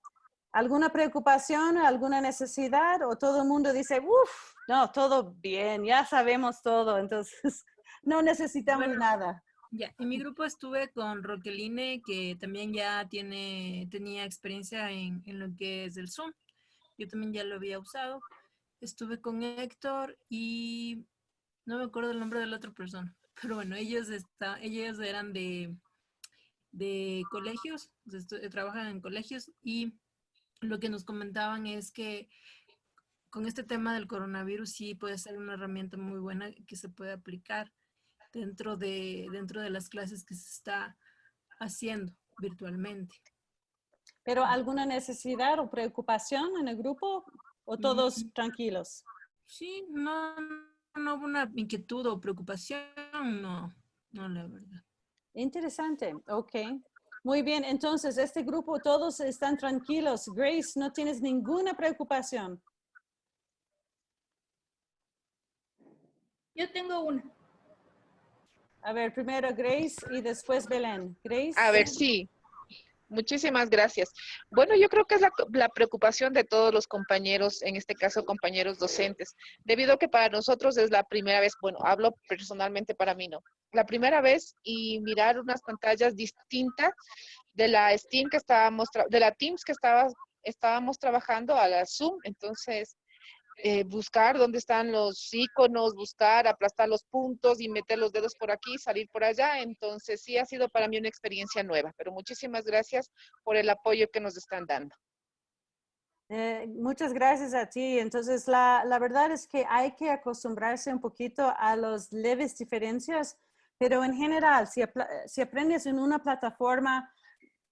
¿Alguna preocupación, alguna necesidad o todo el mundo dice, uff, no, todo bien, ya sabemos todo, entonces no necesitamos Bueno, nada? Ya, en mi grupo estuve con Roqueline, que también ya tiene, tenía experiencia en, en lo que es el Zoom. Yo también ya lo había usado. Estuve con Héctor y no me acuerdo el nombre de la otra persona. Pero bueno, ellos, está, ellos eran de, de colegios, estu- trabajan en colegios y lo que nos comentaban es que con este tema del coronavirus sí puede ser una herramienta muy buena que se puede aplicar dentro de, dentro de las clases que se está haciendo virtualmente. ¿Pero alguna necesidad o preocupación en el grupo o todos tranquilos? Sí, no, no hubo una inquietud o preocupación, no, no, la verdad. Interesante, ok. Muy bien, entonces este grupo todos están tranquilos. Grace, no tienes ninguna preocupación. Yo tengo una. A ver, primero Grace y después Belén. Grace. A ver, sí. Muchísimas gracias. Bueno, yo creo que es la, preocupación de todos los compañeros, en este caso compañeros docentes, debido a que para nosotros es la primera vez, bueno, hablo personalmente para mí, ¿no? La primera vez y mirar unas pantallas distintas de la Steam que estábamos, de la Teams que estaba, estábamos trabajando a la Zoom, entonces eh, buscar dónde están los iconos, buscar, aplastar los puntos y meter los dedos por aquí, salir por allá. Entonces sí ha sido para mí una experiencia nueva, pero muchísimas gracias por el apoyo que nos están dando. Eh, muchas gracias a ti. Entonces, la, la, verdad es que hay que acostumbrarse un poquito a las leves diferencias, pero en general, si, si aprendes en una plataforma,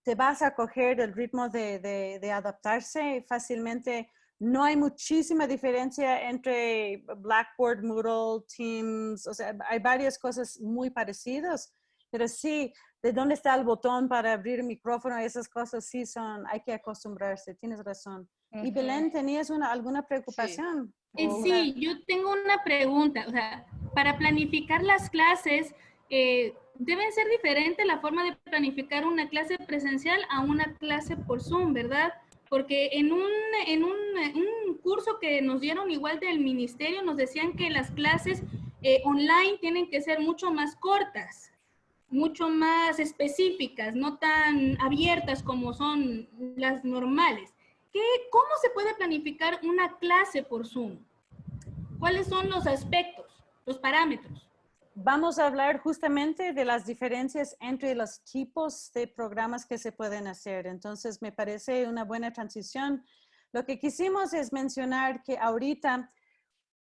te vas a coger el ritmo de, de, de adaptarse fácilmente no hay muchísima diferencia entre Blackboard, Moodle, Teams, o sea, hay varias cosas muy parecidas, pero sí, de dónde está el botón para abrir el micrófono, esas cosas sí son, hay que acostumbrarse, tienes razón. Y Belén, ¿tenías una, alguna preocupación? Sí, eh, sí yo tengo una pregunta, o sea, para planificar las clases, eh, debe ser diferente la forma de planificar una clase presencial a una clase por Zoom, ¿verdad? Porque en un, en un, curso que nos dieron igual del ministerio nos decían que las clases eh, online tienen que ser mucho más cortas, mucho más específicas, no tan abiertas como son las normales. ¿Qué, ¿Cómo se puede planificar una clase por Zoom? ¿Cuáles son los aspectos, los parámetros? Vamos a hablar justamente de las diferencias entre los tipos de programas que se pueden hacer. Entonces, me parece una buena transición. Lo que quisimos es mencionar que ahorita,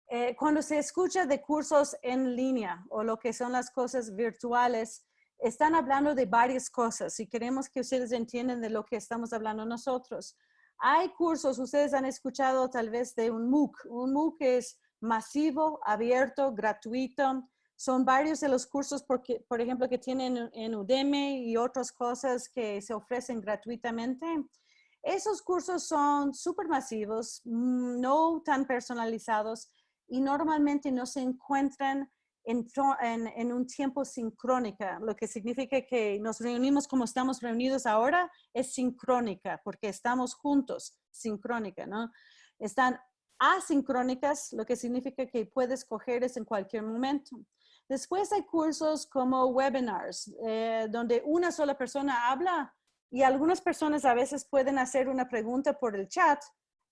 eh, cuando se escucha de cursos en línea o lo que son las cosas virtuales, están hablando de varias cosas y queremos que ustedes entiendan de lo que estamos hablando nosotros. Hay cursos, ustedes han escuchado tal vez de un MOOC. Un MOOC es masivo, abierto, gratuito, son varios de los cursos, porque, por ejemplo, que tienen en Udemy y otras cosas que se ofrecen gratuitamente. Esos cursos son súper masivos, mm, no tan personalizados y normalmente no se encuentran en, en, un tiempo sincrónica, lo que significa que nos reunimos como estamos reunidos ahora, es sincrónica, porque estamos juntos, sincrónica, ¿no? Están asincrónicas, lo que significa que puedes cogerles en cualquier momento. Después hay cursos como webinars, eh, donde una sola persona habla y algunas personas a veces pueden hacer una pregunta por el chat,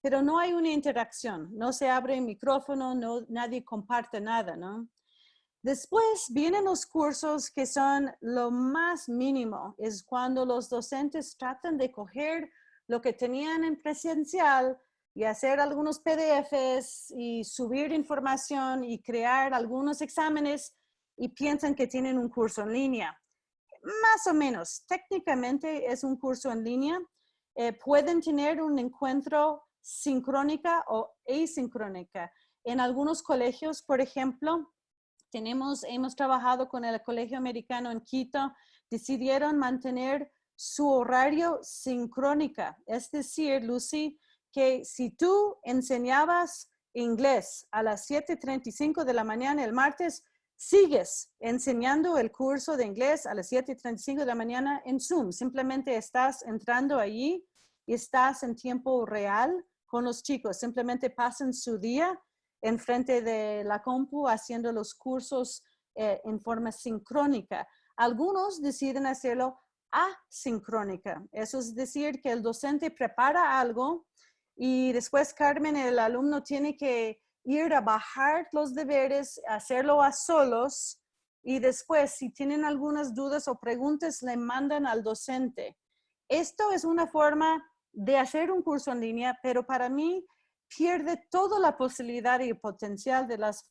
pero no hay una interacción, no se abre el micrófono, no, nadie comparte nada, ¿no? Después vienen los cursos que son lo más mínimo, es cuando los docentes tratan de coger lo que tenían en presencial y hacer algunos PDFs y subir información y crear algunos exámenes y piensan que tienen un curso en línea. Más o menos, técnicamente es un curso en línea. Eh, pueden tener un encuentro sincrónica o asincrónica. En algunos colegios, por ejemplo, tenemos, hemos trabajado con el Colegio Americano en Quito, decidieron mantener su horario sincrónica. Es decir, Lucy, que si tú enseñabas inglés a las 7.35 de la mañana el martes, sigues enseñando el curso de inglés a las 7.35 de la mañana en Zoom. Simplemente estás entrando allí y estás en tiempo real con los chicos. Simplemente pasan su día enfrente de la compu haciendo los cursos eh, en forma sincrónica. Algunos deciden hacerlo asincrónica. Eso es decir, que el docente prepara algo y después Carmen, el alumno, tiene que ir a bajar los deberes, hacerlo a solos y después si tienen algunas dudas o preguntas le mandan al docente. Esto es una forma de hacer un curso en línea, pero para mí pierde toda la posibilidad y potencial de, las,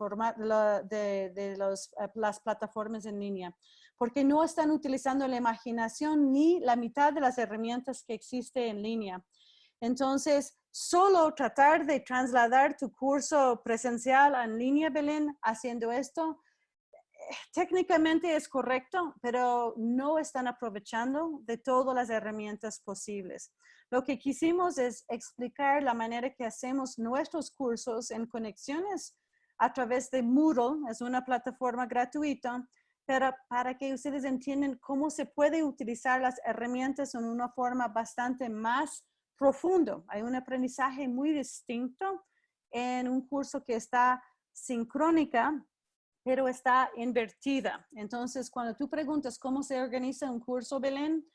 de, de las plataformas en línea, porque no están utilizando la imaginación ni la mitad de las herramientas que existe en línea. Entonces, solo tratar de trasladar tu curso presencial en línea, Belén, haciendo esto, técnicamente es correcto, pero no están aprovechando de todas las herramientas posibles. Lo que quisimos es explicar la manera que hacemos nuestros cursos en conexiones a través de Moodle, es una plataforma gratuita, pero para que ustedes entiendan cómo se puede utilizar las herramientas en una forma bastante más profundo. Hay un aprendizaje muy distinto en un curso que está sincrónica, pero está invertida. Entonces, cuando tú preguntas cómo se organiza un curso, Belén,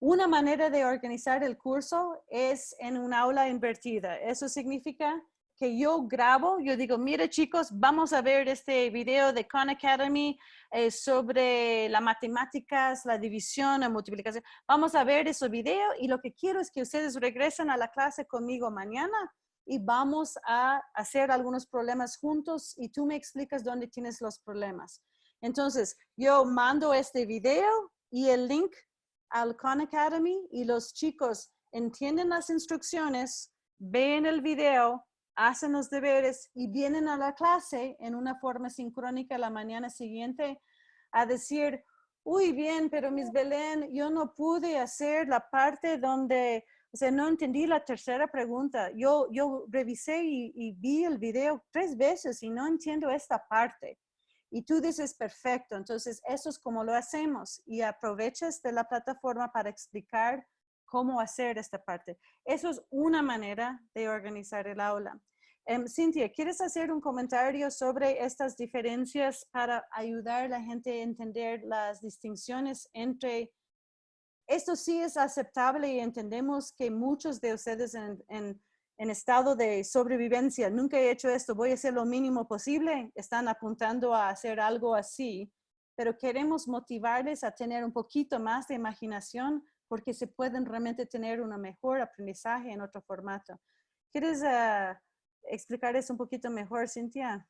una manera de organizar el curso es en un aula invertida. Eso significa que yo grabo, yo digo, mire chicos, vamos a ver este video de Khan Academy eh, sobre las matemáticas, la división, la multiplicación. Vamos a ver ese video y lo que quiero es que ustedes regresen a la clase conmigo mañana y vamos a hacer algunos problemas juntos y tú me explicas dónde tienes los problemas. Entonces, yo mando este video y el link al Khan Academy y los chicos entienden las instrucciones, ven el video, hacen los deberes y vienen a la clase en una forma sincrónica la mañana siguiente a decir, uy, bien, pero Miss Belén, yo no pude hacer la parte donde, o sea, no entendí la tercera pregunta. Yo, yo revisé y, y vi el video tres veces y no entiendo esta parte. Y tú dices, perfecto, entonces eso es como lo hacemos y aprovechas de la plataforma para explicar cómo hacer esta parte. Eso es una manera de organizar el aula. Um, Cintia, ¿quieres hacer un comentario sobre estas diferencias para ayudar a la gente a entender las distinciones entre esto sí es aceptable y entendemos que muchos de ustedes en, en, en, estado de sobrevivencia, nunca he hecho esto, voy a hacer lo mínimo posible, están apuntando a hacer algo así, pero queremos motivarles a tener un poquito más de imaginación porque se pueden realmente tener un mejor aprendizaje en otro formato. ¿Quieres uh, explicar eso un poquito mejor, Cintia?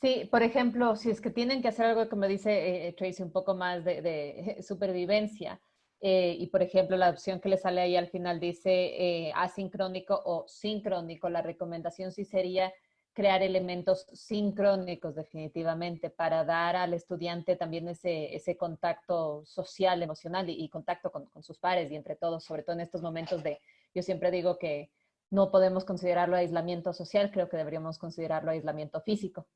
Sí, por ejemplo, si es que tienen que hacer algo, como dice eh, Tracy, un poco más de, de supervivencia, eh, y por ejemplo, la opción que le sale ahí al final dice eh, asincrónico o sincrónico, la recomendación sí sería crear elementos sincrónicos definitivamente para dar al estudiante también ese, ese contacto social, emocional y, contacto con, con, sus pares y entre todos, sobre todo en estos momentos de, yo siempre digo que no podemos considerarlo aislamiento social, creo que deberíamos considerarlo aislamiento físico.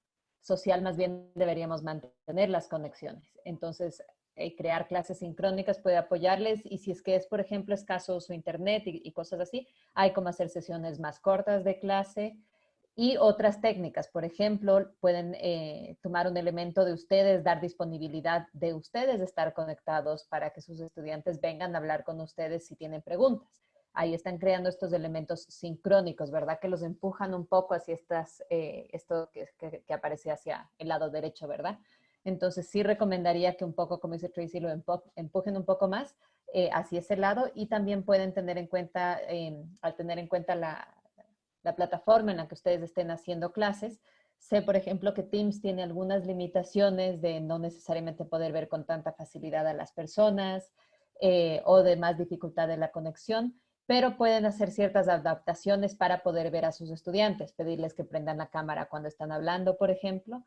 Social más bien deberíamos mantener las conexiones. Entonces, eh, crear clases sincrónicas puede apoyarles y si es que es, por ejemplo, escaso su internet y, y cosas así, hay como hacer sesiones más cortas de clase, y otras técnicas. Por ejemplo, pueden eh, tomar un elemento de ustedes, dar disponibilidad de ustedes de estar conectados para que sus estudiantes vengan a hablar con ustedes si tienen preguntas. Ahí están creando estos elementos sincrónicos, ¿verdad? Que los empujan un poco hacia estas, eh, esto que, que, aparece hacia el lado derecho, ¿verdad? Entonces sí recomendaría que un poco, como dice Tracy, lo empujen un poco más eh, hacia ese lado y también pueden tener en cuenta, al tener en cuenta la, la plataforma en la que ustedes estén haciendo clases. Sé, por ejemplo, que Teams tiene algunas limitaciones de no necesariamente poder ver con tanta facilidad a las personas eh, o de más dificultad de la conexión, pero pueden hacer ciertas adaptaciones para poder ver a sus estudiantes, pedirles que prendan la cámara cuando están hablando, por ejemplo,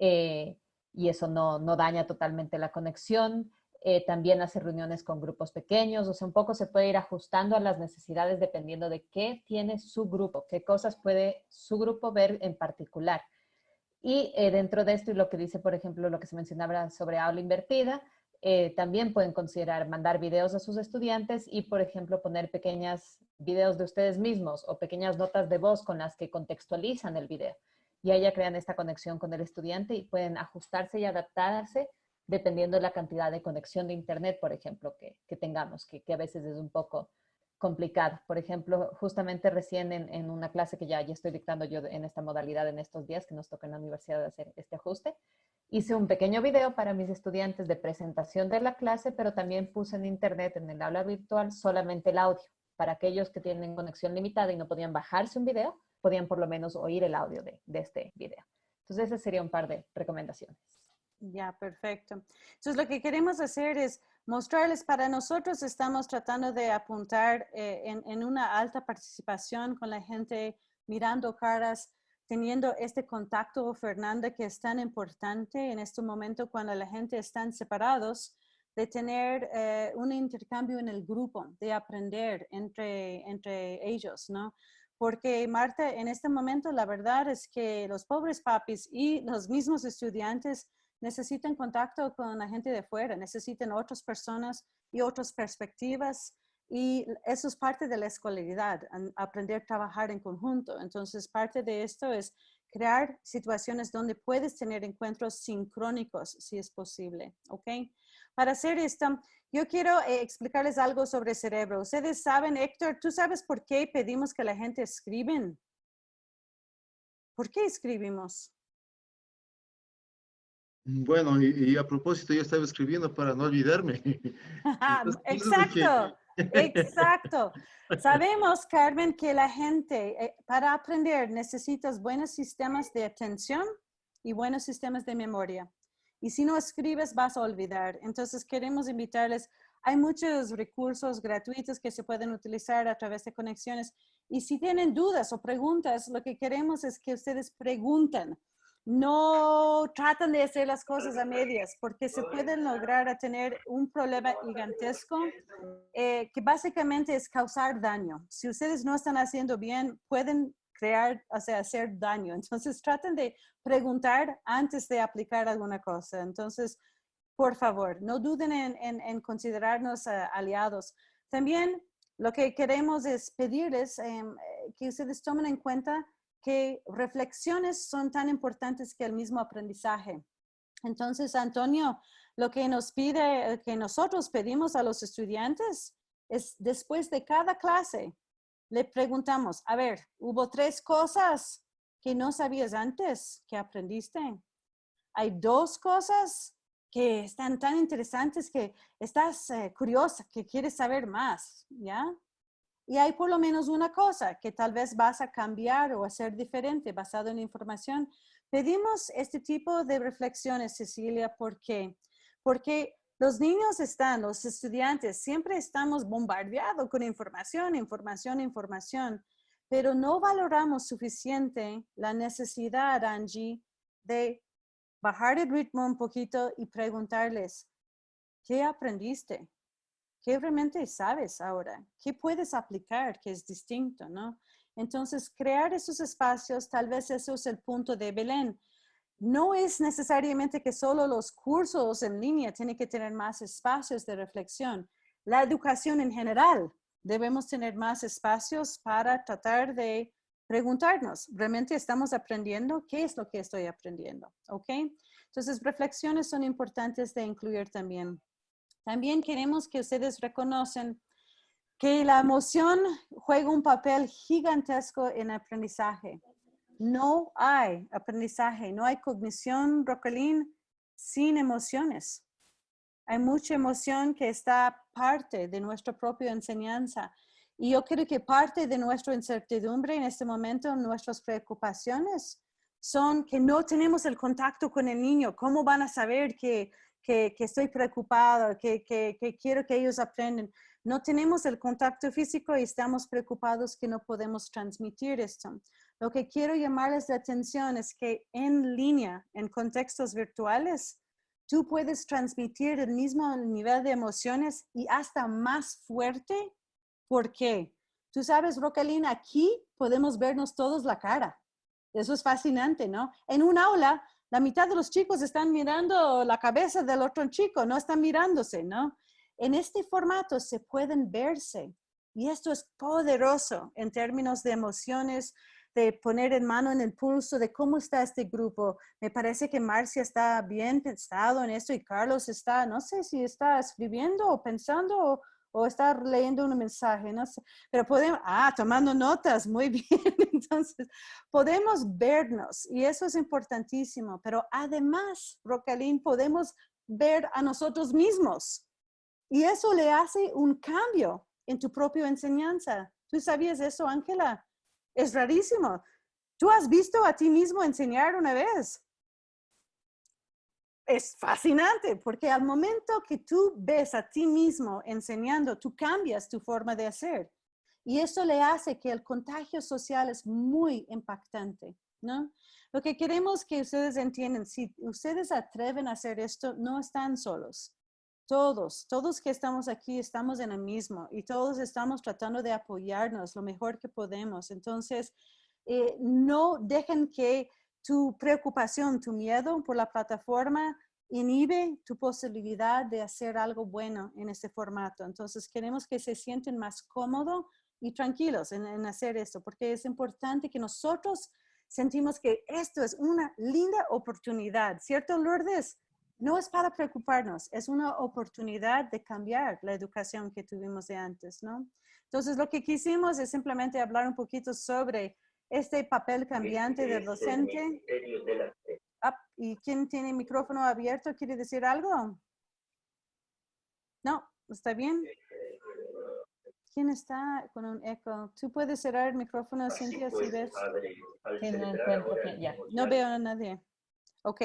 eh, y eso no, no daña totalmente la conexión. Eh, también hace reuniones con grupos pequeños, o sea, un poco se puede ir ajustando a las necesidades dependiendo de qué tiene su grupo, qué cosas puede su grupo ver en particular. Y eh, dentro de esto y lo que dice, por ejemplo, lo que se mencionaba sobre aula invertida, eh, también pueden considerar mandar videos a sus estudiantes y, por ejemplo, poner pequeñas videos de ustedes mismos o pequeñas notas de voz con las que contextualizan el video. Y ahí ya crean esta conexión con el estudiante y pueden ajustarse y adaptarse dependiendo de la cantidad de conexión de Internet, por ejemplo, que, tengamos, que, a veces es un poco complicado. Por ejemplo, justamente recién en, una clase que ya, ya estoy dictando yo en esta modalidad en estos días, que nos toca en la universidad hacer este ajuste, hice un pequeño video para mis estudiantes de presentación de la clase, pero también puse en Internet, en el aula virtual, solamente el audio. Para aquellos que tienen conexión limitada y no podían bajarse un video, podían por lo menos oír el audio de, de este video. Entonces, ese sería un par de recomendaciones. Ya, perfecto. Entonces, lo que queremos hacer es mostrarles, para nosotros estamos tratando de apuntar eh, en, en, una alta participación con la gente, mirando caras. teniendo este contacto, Fernanda, que es tan importante en este momento cuando la gente están separados, de tener eh, un intercambio en el grupo, de aprender entre, entre ellos, ¿no? Porque Marta, en este momento la verdad es que los pobres papis y los mismos estudiantes necesitan contacto con la gente de fuera, necesitan otras personas y otras perspectivas y eso es parte de la escolaridad, aprender a trabajar en conjunto. Entonces, parte de esto es crear situaciones donde puedes tener encuentros sincrónicos, si es posible, ¿ok? Para hacer esto, yo quiero eh, explicarles algo sobre cerebro. Ustedes saben, Héctor, ¿tú sabes por qué pedimos que la gente escriben? ¿Por qué escribimos? Bueno, y, a propósito, yo estaba escribiendo para no olvidarme. Exacto. Exacto. Sabemos, Carmen, que la gente eh, para aprender necesitas buenos sistemas de atención y buenos sistemas de memoria. Y si no escribes, vas a olvidar. Entonces, queremos invitarles. Hay muchos recursos gratuitos que se pueden utilizar a través de conexiones. Y si tienen dudas o preguntas, lo que queremos es que ustedes pregunten no tratan de hacer las cosas a medias porque se pueden lograr a tener un problema gigantesco eh, que básicamente es causar daño. Si ustedes no están haciendo bien, pueden crear, o sea, hacer daño. Entonces traten de preguntar antes de aplicar alguna cosa. Entonces, por favor, no duden en, considerarnos eh, aliados. También lo que queremos es pedirles em, eh, que ustedes tomen en cuenta que reflexiones son tan importantes que el mismo aprendizaje. Entonces, Antonio, lo que nos pide, que nosotros pedimos a los estudiantes es después de cada clase, le preguntamos, a ver, hubo tres cosas que no sabías antes que aprendiste. Hay dos cosas que están tan interesantes que estás eh, curiosa, que quieres saber más, ¿ya? Y hay por lo menos una cosa que tal vez vas a cambiar o hacer diferente basado en información. Pedimos este tipo de reflexiones, Cecilia, ¿por qué? Porque los niños están, los estudiantes, siempre estamos bombardeados con información, información, información, pero no valoramos suficiente la necesidad, Angie, de bajar el ritmo un poquito y preguntarles, ¿qué aprendiste? ¿Qué realmente sabes ahora? ¿Qué puedes aplicar que es distinto, no? Entonces, crear esos espacios, tal vez eso es el punto de Belén. No es necesariamente que solo los cursos en línea tienen que tener más espacios de reflexión. La educación en general, debemos tener más espacios para tratar de preguntarnos, ¿realmente estamos aprendiendo? ¿Qué es lo que estoy aprendiendo? ¿Ok? Entonces, reflexiones son importantes de incluir también. También queremos que ustedes reconocen que la emoción juega un papel gigantesco en aprendizaje. No hay aprendizaje, no hay cognición, Rocolín, sin emociones. Hay mucha emoción que está parte de nuestra propia enseñanza. Y yo creo que parte de nuestra incertidumbre en este momento, nuestras preocupaciones, son que no tenemos el contacto con el niño. ¿Cómo van a saber que que, estoy preocupado, que, que, quiero que ellos aprendan. No tenemos el contacto físico y estamos preocupados que no podemos transmitir esto. Lo que quiero llamarles la atención es que en línea, en contextos virtuales, tú puedes transmitir el mismo nivel de emociones y hasta más fuerte. ¿Por qué? Tú sabes, Rocalina, aquí podemos vernos todos la cara. Eso es fascinante, ¿no? En un aula la mitad de los chicos están mirando la cabeza del otro chico, no están mirándose, ¿no? En este formato se pueden verse y esto es poderoso en términos de emociones, de poner en mano en el pulso de cómo está este grupo. Me parece que Marcia está bien pensado en esto y Carlos está, no sé si está escribiendo o pensando o, o estar leyendo un mensaje, no sé, pero podemos, ah, tomando notas, muy bien, entonces podemos vernos y eso es importantísimo, pero además, Rocalín, podemos ver a nosotros mismos y eso le hace un cambio en tu propia enseñanza. ¿Tú sabías eso, Ángela? Es rarísimo. ¿Tú has visto a ti mismo enseñar una vez? Es fascinante porque al momento que tú ves a ti mismo enseñando, tú cambias tu forma de hacer. Y eso le hace que el contagio social es muy impactante, ¿no? Lo que queremos que ustedes entiendan, si ustedes atreven a hacer esto, no están solos. Todos, todos que estamos aquí estamos en el mismo y todos estamos tratando de apoyarnos lo mejor que podemos. Entonces, eh, no dejen que tu preocupación, tu miedo por la plataforma inhibe tu posibilidad de hacer algo bueno en este formato. Entonces, queremos que se sienten más cómodos y tranquilos en, hacer esto, porque es importante que nosotros sentimos que esto es una linda oportunidad, ¿cierto, Lourdes? No es para preocuparnos, es una oportunidad de cambiar la educación que tuvimos de antes, ¿no? Entonces, lo que quisimos es simplemente hablar un poquito sobre este papel cambiante del docente. Ah, ¿Y quién tiene el micrófono abierto? ¿Quiere decir algo? No, ¿está bien? ¿Quién está con un eco? ¿Tú puedes cerrar el micrófono, Cintia, si ves? No veo a nadie. Ok.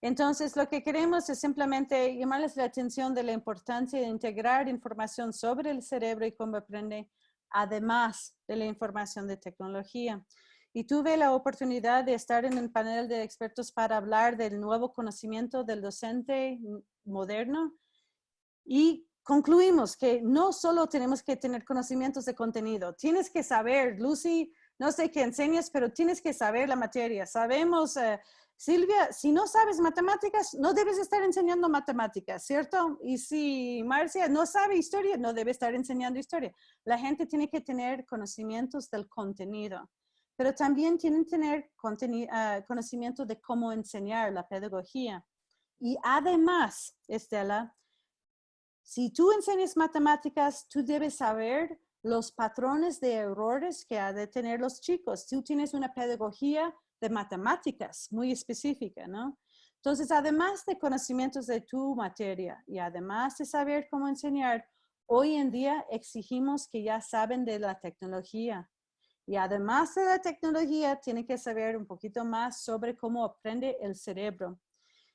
Entonces, lo que queremos es simplemente llamarles la atención de la importancia de integrar información sobre el cerebro y cómo aprende, además de la información de tecnología. Y tuve la oportunidad de estar en el panel de expertos para hablar del nuevo conocimiento del docente moderno y concluimos que no solo tenemos que tener conocimientos de contenido, tienes que saber, Lucy, no sé qué enseñas, pero tienes que saber la materia. Sabemos, eh, Silvia, si no sabes matemáticas, no debes estar enseñando matemáticas, ¿cierto? Y si Marcia no sabe historia, no debe estar enseñando historia. La gente tiene que tener conocimientos del contenido, pero también tienen que tener uh, conocimiento de cómo enseñar la pedagogía. Y además, Estela, si tú enseñas matemáticas, tú debes saber los patrones de errores que ha de tener los chicos. Tú tienes una pedagogía de matemáticas muy específica, ¿no? Entonces, además de conocimientos de tu materia y además de saber cómo enseñar, hoy en día exigimos que ya saben de la tecnología. Y además de la tecnología, tienen que saber un poquito más sobre cómo aprende el cerebro.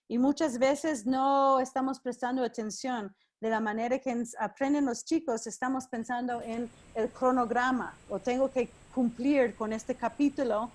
Y muchas veces no estamos prestando atención de la manera que aprenden los chicos, estamos pensando en el cronograma o tengo que cumplir con este capítulo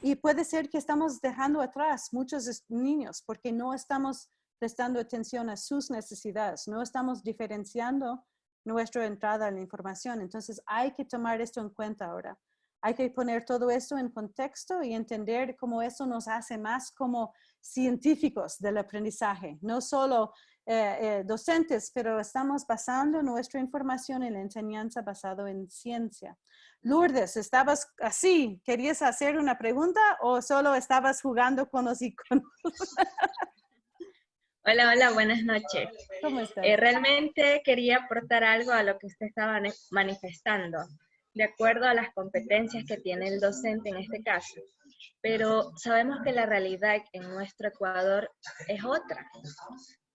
y puede ser que estamos dejando atrás muchos niños porque no estamos prestando atención a sus necesidades, no estamos diferenciando nuestra entrada a la información. Entonces hay que tomar esto en cuenta ahora. Hay que poner todo esto en contexto y entender cómo eso nos hace más como científicos del aprendizaje, no solo eh, eh, docentes, pero estamos basando nuestra información en la enseñanza basado en ciencia. Lourdes, ¿estabas así? ¿Querías hacer una pregunta o solo estabas jugando con los iconos? Hola, hola, buenas noches. ¿Cómo estás? Eh, realmente quería aportar algo a lo que usted estaba manifestando, de acuerdo a las competencias que tiene el docente en este caso. Pero sabemos que la realidad en nuestro Ecuador es otra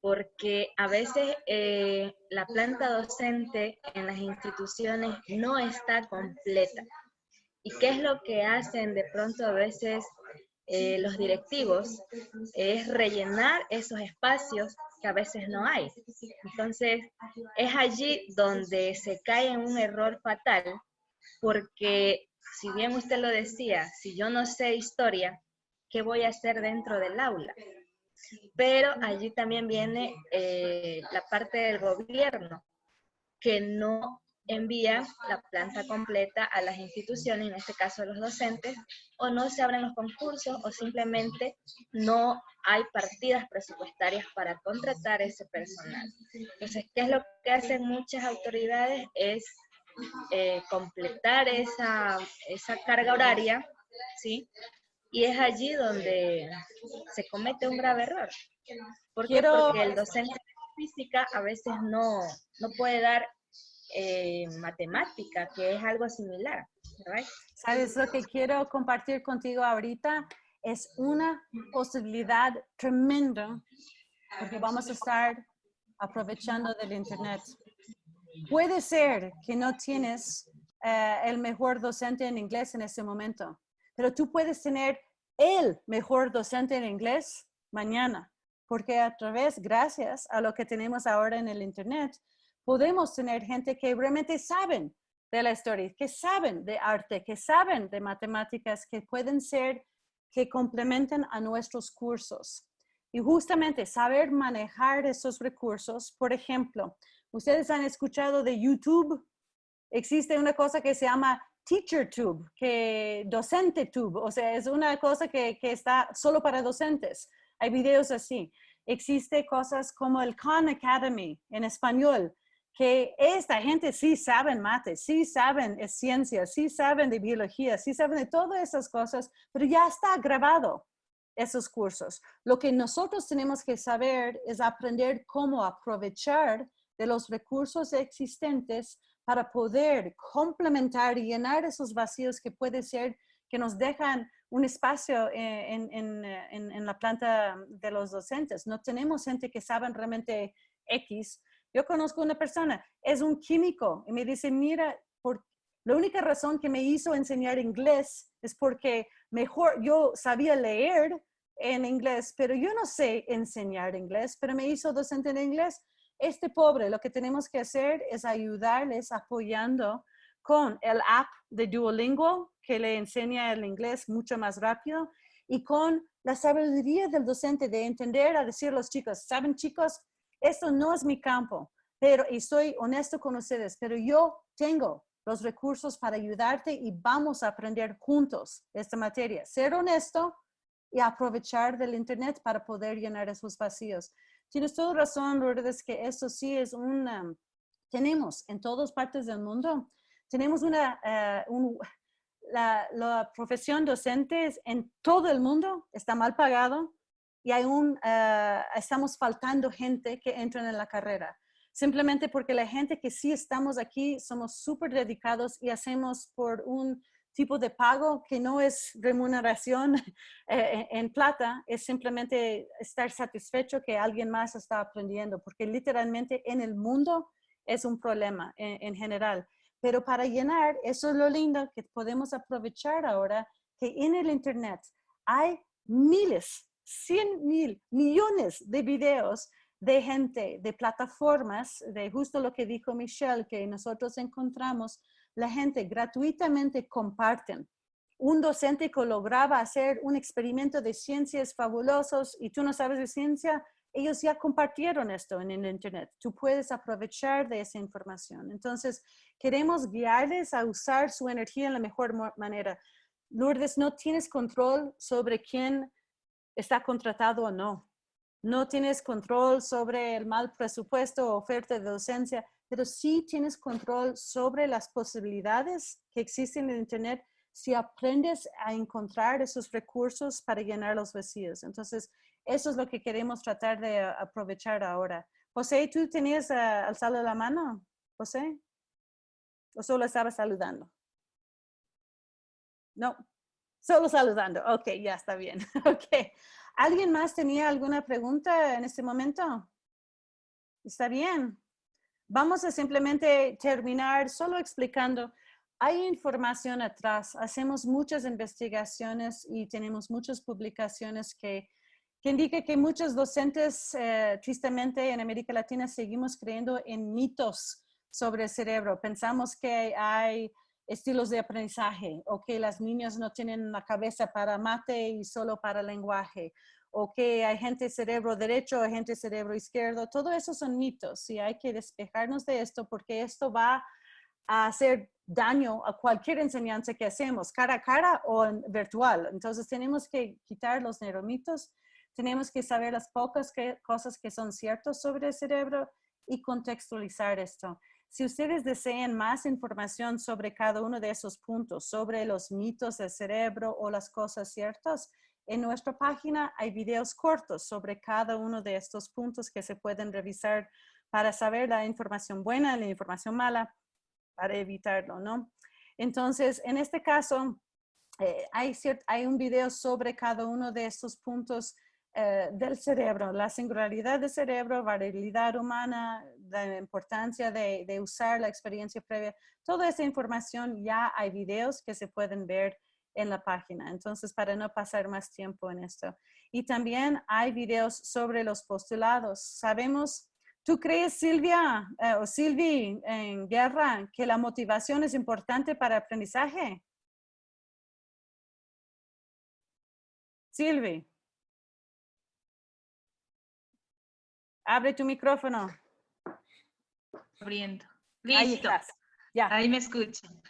porque a veces eh, la planta docente en las instituciones no está completa. ¿Y qué es lo que hacen de pronto a veces eh, los directivos? Es rellenar esos espacios que a veces no hay. Entonces, es allí donde se cae en un error fatal, porque si bien usted lo decía, si yo no sé historia, ¿qué voy a hacer dentro del aula? Pero allí también viene eh, la parte del gobierno, que no envía la planta completa a las instituciones, en este caso a los docentes, o no se abren los concursos o simplemente no hay partidas presupuestarias para contratar ese personal. Entonces, ¿qué es lo que hacen muchas autoridades? Es eh, completar esa, esa carga horaria, ¿sí? Y es allí donde se comete un grave error. ¿Por qué? Porque el docente de física a veces no, no puede dar eh, matemática, que es algo similar. ¿Sabes lo que quiero compartir contigo ahorita? Es una posibilidad tremenda porque vamos a estar aprovechando del Internet. Puede ser que no tienes eh, el mejor docente en inglés en este momento, pero tú puedes tener el mejor docente en inglés mañana, porque a través, gracias a lo que tenemos ahora en el Internet, podemos tener gente que realmente saben de la historia, que saben de arte, que saben de matemáticas, que pueden ser que complementen a nuestros cursos. Y justamente saber manejar esos recursos, por ejemplo, ustedes han escuchado de YouTube, existe una cosa que se llama TeacherTube, que DocenteTube, o sea, es una cosa que, está solo para docentes. Hay videos así. Existe cosas como el Khan Academy en español, que esta gente sí saben mate, sí saben ciencia, sí saben de biología, sí saben de todas esas cosas, pero ya está grabado esos cursos. Lo que nosotros tenemos que saber es aprender cómo aprovechar de los recursos existentes para poder complementar y llenar esos vacíos que puede ser que nos dejan un espacio eh, en, en, en, en, la planta de los docentes. No tenemos gente que saben realmente X, yo conozco una persona, es un químico y me dice, mira, por, la única razón que me hizo enseñar inglés es porque mejor yo sabía leer en inglés, pero yo no sé enseñar inglés, pero me hizo docente en inglés. Este pobre, lo que tenemos que hacer es ayudarles apoyando con el app de Duolingo que le enseña el inglés mucho más rápido y con la sabiduría del docente de entender a decir a los chicos, ¿saben chicos? esto no es mi campo, pero y soy honesto con ustedes, pero yo tengo los recursos para ayudarte y vamos a aprender juntos esta materia. Ser honesto y aprovechar del internet para poder llenar esos vacíos. Tienes toda razón, Lourdes, que esto sí es una, tenemos en todas partes del mundo, tenemos una, eh, la, profesión docente en todo el mundo está mal pagado, y aún uh, estamos faltando gente que entren en la carrera. Simplemente porque la gente que sí estamos aquí somos súper dedicados y hacemos por un tipo de pago que no es remuneración eh, en plata, es simplemente estar satisfecho que alguien más está aprendiendo, porque literalmente en el mundo es un problema en, en general. Pero para llenar, eso es lo lindo que podemos aprovechar ahora, que en el Internet hay miles 100 mil millones de videos de gente, de plataformas, de justo lo que dijo Michelle, que nosotros encontramos, la gente gratuitamente comparten. Un docente que lograba hacer un experimento de ciencias fabulosos y tú no sabes de ciencia, ellos ya compartieron esto en el internet. Tú puedes aprovechar de esa información. Entonces, queremos guiarles a usar su energía en la mejor manera. Lourdes, no tienes control sobre quién está contratado o no. No tienes control sobre el mal presupuesto o oferta de docencia, pero sí tienes control sobre las posibilidades que existen en Internet si aprendes a encontrar esos recursos para llenar los vacíos. Entonces, eso es lo que queremos tratar de aprovechar ahora. José, ¿tú tenías uh, alzado la mano? José? ¿O solo estaba saludando? No, Solo saludando. Ok, ya está bien. Ok. ¿Alguien más tenía alguna pregunta en este momento? Está bien. Vamos a simplemente terminar solo explicando. Hay información atrás. Hacemos muchas investigaciones y tenemos muchas publicaciones que, que indican que muchos docentes, eh, tristemente en América Latina, seguimos creyendo en mitos sobre el cerebro. Pensamos que hay estilos de aprendizaje o que las niñas no tienen la cabeza para mate y solo para lenguaje o que hay gente cerebro derecho, hay gente cerebro izquierdo, todo eso son mitos y hay que despejarnos de esto porque esto va a hacer daño a cualquier enseñanza que hacemos, cara a cara o virtual. Entonces tenemos que quitar los neuromitos, tenemos que saber las pocas cosas que son ciertas sobre el cerebro y contextualizar esto. Si ustedes desean más información sobre cada uno de esos puntos, sobre los mitos del cerebro o las cosas ciertas, en nuestra página hay videos cortos sobre cada uno de estos puntos que se pueden revisar para saber la información buena la información mala para evitarlo, ¿no? Entonces, en este caso, eh, hay, un video sobre cada uno de estos puntos eh, del cerebro, la singularidad del cerebro, variabilidad humana, la importancia de, usar la experiencia previa, toda esa información ya hay videos que se pueden ver en la página. Entonces, para no pasar más tiempo en esto. Y también hay videos sobre los postulados. Sabemos, ¿tú crees, Silvia eh, o Silvi en guerra, que la motivación es importante para aprendizaje? Silvi. Abre tu micrófono. Abriendo. Ahí Listo. estás. Ya. Ahí me escuchan.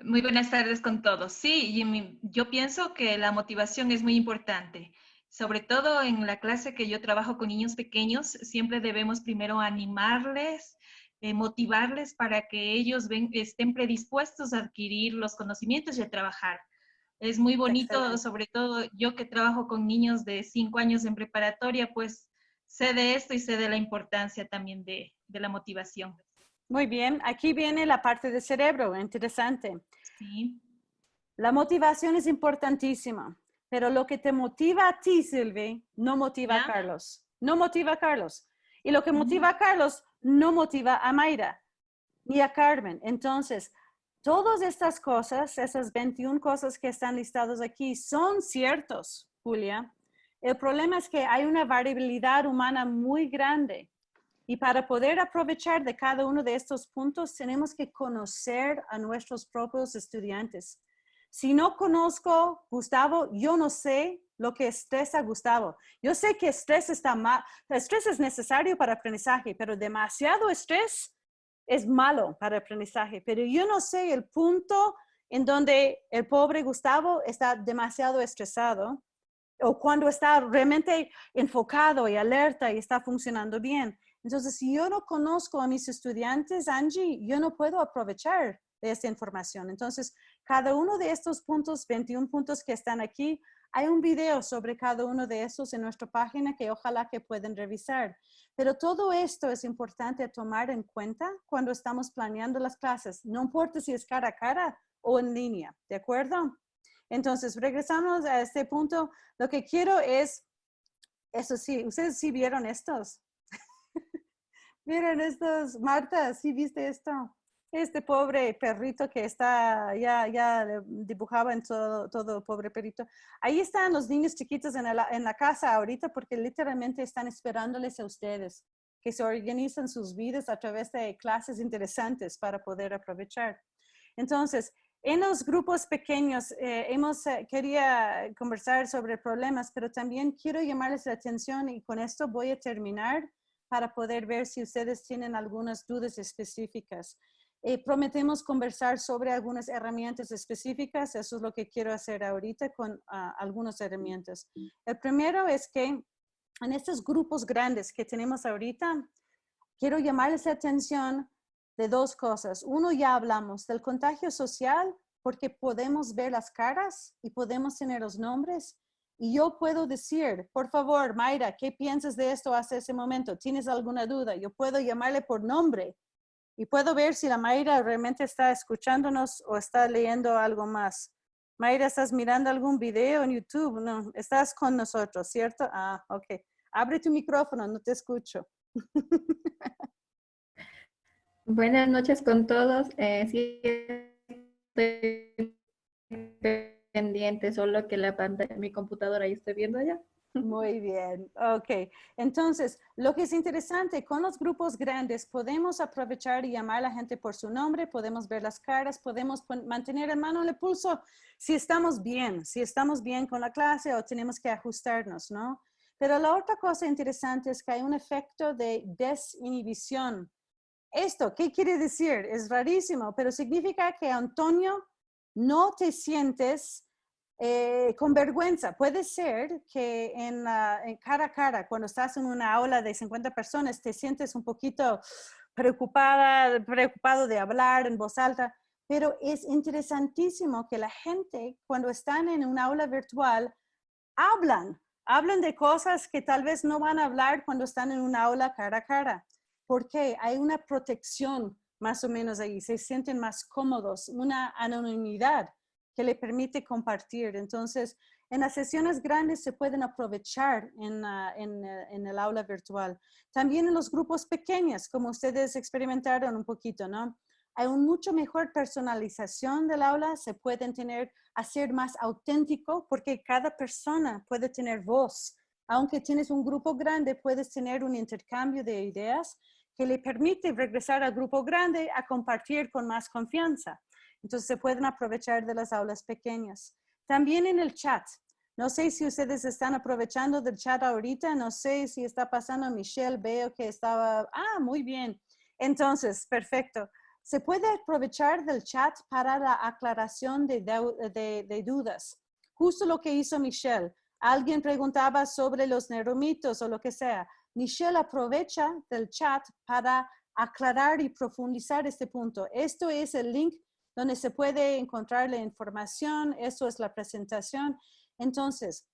Muy buenas tardes con todos. Sí, Jimmy, yo pienso que la motivación es muy importante. Sobre todo en la clase que yo trabajo con niños pequeños, siempre debemos primero animarles, eh, motivarles para que ellos ven- estén predispuestos a adquirir los conocimientos y a trabajar. Es muy bonito, Excelente. sobre todo yo que trabajo con niños de cinco años en preparatoria, pues sé de esto y sé de la importancia también de, de la motivación. Muy bien, aquí viene la parte del cerebro, interesante. Sí. La motivación es importantísima, pero lo que te motiva a ti, Silvi, no motiva a Carlos. No motiva a Carlos. Y lo que motiva a Carlos no motiva a Mayra ni a Carmen. Entonces, todas estas cosas, esas 21 cosas que están listadas aquí, son ciertos, Julia. El problema es que hay una variabilidad humana muy grande. Y para poder aprovechar de cada uno de estos puntos, tenemos que conocer a nuestros propios estudiantes. Si no conozco Gustavo, yo no sé lo que estresa a Gustavo. Yo sé que estrés está mal, estrés es necesario para aprendizaje, pero demasiado estrés es malo para aprendizaje. Pero yo no sé el punto en donde el pobre Gustavo está demasiado estresado o cuando está realmente enfocado y alerta y está funcionando bien. Entonces, si yo no conozco a mis estudiantes, Angie, yo no puedo aprovechar de esta información. Entonces, cada uno de estos puntos, 21 puntos que están aquí, hay un video sobre cada uno de estos en nuestra página que ojalá que puedan revisar. Pero todo esto es importante tomar en cuenta cuando estamos planeando las clases. No importa si es cara a cara o en línea, ¿de acuerdo? Entonces, regresamos a este punto. Lo que quiero es, eso sí, ustedes sí vieron estos. Miren estos, Marta, ¿sí viste esto? Este pobre perrito que está, ya, ya dibujaba en todo, todo pobre perrito. Ahí están los niños chiquitos en la, en la casa ahorita porque literalmente están esperándoles a ustedes, que se organizan sus vidas a través de clases interesantes para poder aprovechar. Entonces, en los grupos pequeños, eh, hemos, eh, quería conversar sobre problemas, pero también quiero llamarles la atención y con esto voy a terminar para poder ver si ustedes tienen algunas dudas específicas. Eh, prometemos conversar sobre algunas herramientas específicas, eso es lo que quiero hacer ahorita con ah, algunas herramientas. El primero es que en estos grupos grandes que tenemos ahorita, quiero llamarles la atención de dos cosas. Uno, ya hablamos del contagio social porque podemos ver las caras y podemos tener los nombres. Y yo puedo decir, por favor, Mayra, ¿qué piensas de esto hasta ese momento? ¿Tienes alguna duda? Yo puedo llamarle por nombre y puedo ver si la Mayra realmente está escuchándonos o está leyendo algo más. Mayra, ¿estás mirando algún video en YouTube? No, estás con nosotros, ¿cierto? Ah, ok. Abre tu micrófono, no te escucho. Buenas noches con todos. Eh, sí, pendiente, solo que la pantalla mi computadora ahí estoy viendo ya. Muy bien, ok. Entonces, lo que es interesante, con los grupos grandes podemos aprovechar y llamar a la gente por su nombre, podemos ver las caras, podemos mantener en mano el pulso si estamos bien, si estamos bien con la clase o tenemos que ajustarnos, ¿no? Pero la otra cosa interesante es que hay un efecto de desinhibición. Esto, ¿qué quiere decir? Es rarísimo, pero significa que, Antonio, no te sientes eh, con vergüenza. Puede ser que en, cara a cara, cuando estás en una aula de 50 personas, te sientes un poquito preocupada, preocupado de hablar en voz alta, pero es interesantísimo que la gente, cuando están en un aula virtual, hablan, hablan de cosas que tal vez no van a hablar cuando están en un aula cara a cara. porque Hay una protección más o menos ahí, se sienten más cómodos, una anonimidad que le permite compartir. Entonces, en las sesiones grandes se pueden aprovechar en, ah, eh, en el aula virtual. También en los grupos pequeños, como ustedes experimentaron un poquito, ¿no? Hay un mucho mejor personalización del aula, se pueden tener, hacer más auténtico, porque cada persona puede tener voz. Aunque tienes un grupo grande, puedes tener un intercambio de ideas que le permite regresar al grupo grande a compartir con más confianza. Entonces se pueden aprovechar de las aulas pequeñas. También en el chat. No sé si ustedes están aprovechando del chat ahorita, no sé si está pasando Michelle, veo que estaba, ah, muy bien. Entonces, perfecto. Se puede aprovechar del chat para la aclaración de, dudas. Justo lo que hizo Michelle. Alguien preguntaba sobre los neuromitos o lo que sea. Michelle aprovecha del chat para aclarar y profundizar este punto. Esto es el link donde se puede encontrar la información, eso es la presentación. Entonces,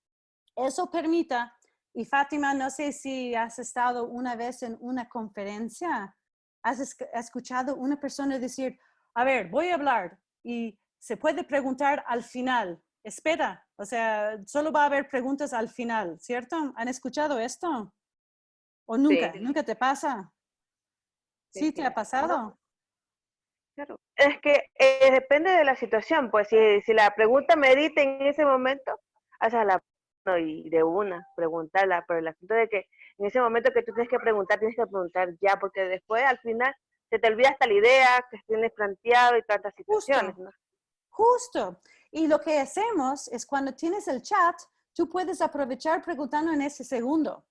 eso permita, y Fátima, no sé si has estado una vez en una conferencia, has escuchado una persona decir, a ver, voy a hablar y se puede preguntar al final. Espera, o sea, solo va a haber preguntas al final, ¿cierto? ¿Han escuchado esto? ¿O nunca? ¿Nunca te pasa? ¿Sí, te ha pasado? Claro. Es que eh, depende de la situación, pues si, si la pregunta medita en ese momento, hazla no, y de una, preguntarla, pero el asunto de que en ese momento que tú tienes que preguntar, tienes que preguntar ya, porque después al final se te olvida hasta la idea que tienes planteado y tantas situaciones, Justo. Justo. Y lo que hacemos es cuando tienes el chat, tú puedes aprovechar preguntando en ese segundo.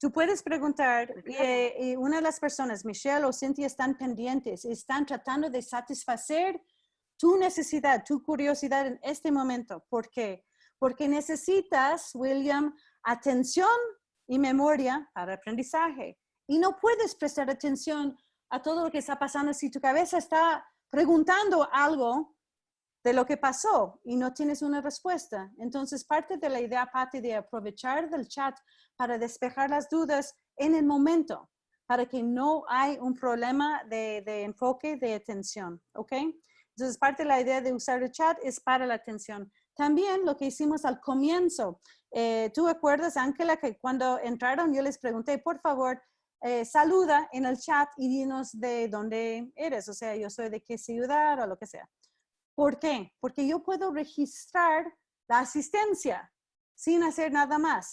Tú puedes preguntar, eh, y una de las personas, Michelle o Cynthia, están pendientes, están tratando de satisfacer tu necesidad, tu curiosidad en este momento. ¿Por qué? Porque necesitas, William, atención y memoria para aprendizaje. Y no puedes prestar atención a todo lo que está pasando si tu cabeza está preguntando algo de lo que pasó y no tienes una respuesta. Entonces, parte de la idea, Patti, de aprovechar del chat para despejar las dudas en el momento, para que no hay un problema de, enfoque, de atención, ¿ok? Entonces, parte de la idea de usar el chat es para la atención. También lo que hicimos al comienzo, eh, ¿tú acuerdas, Ángela, que cuando entraron yo les pregunté, por favor, eh, saluda en el chat y dinos de dónde eres, o sea, yo soy de qué ciudad o lo que sea. ¿Por qué? Porque yo puedo registrar la asistencia sin hacer nada más,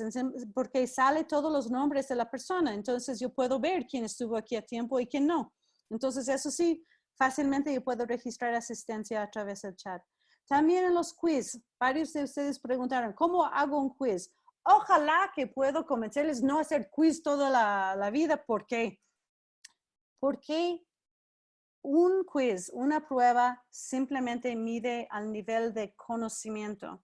porque sale todos los nombres de la persona. Entonces yo puedo ver quién estuvo aquí a tiempo y quién no. Entonces eso sí, fácilmente yo puedo registrar asistencia a través del chat. También en los quiz, varios de ustedes preguntaron, ¿cómo hago un quiz? Ojalá que puedo convencerles no hacer quiz toda la, la vida. ¿Por qué? Porque un quiz, una prueba, simplemente mide al nivel de conocimiento.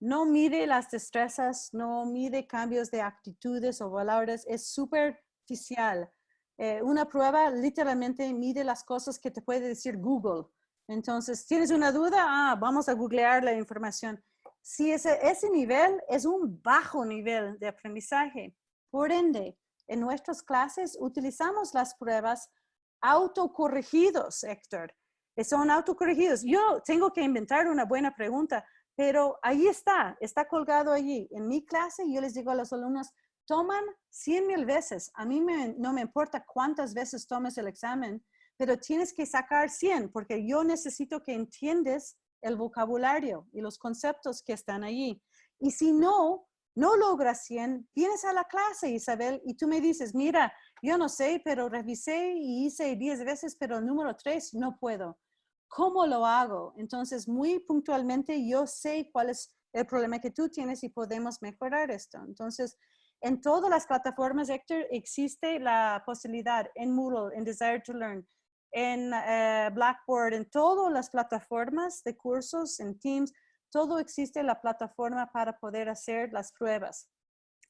No mide las destrezas, no mide cambios de actitudes o valores, es superficial. Eh, una prueba literalmente mide las cosas que te puede decir Google. Entonces, ¿tienes una duda? Ah, vamos a googlear la información. Si ese, ese nivel es un bajo nivel de aprendizaje, por ende, en nuestras clases utilizamos las pruebas autocorregidos, Héctor. Son autocorregidos. Yo tengo que inventar una buena pregunta, pero ahí está, está colgado allí. En mi clase yo les digo a los alumnos, toman 100 mil veces. A mí no me importa cuántas veces tomes el examen, pero tienes que sacar 100 porque yo necesito que entiendes el vocabulario y los conceptos que están allí. Y si no, no logras 100, vienes a la clase, Isabel, y tú me dices, mira, yo no sé, pero revisé y hice 10 veces, pero el número 3 no puedo. ¿Cómo lo hago? Entonces, muy puntualmente yo sé cuál es el problema que tú tienes y podemos mejorar esto. Entonces, en todas las plataformas, Héctor, existe la posibilidad en Moodle, en Desire to Learn, en eh, Blackboard, en todas las plataformas de cursos, en Teams, todo existe la plataforma para poder hacer las pruebas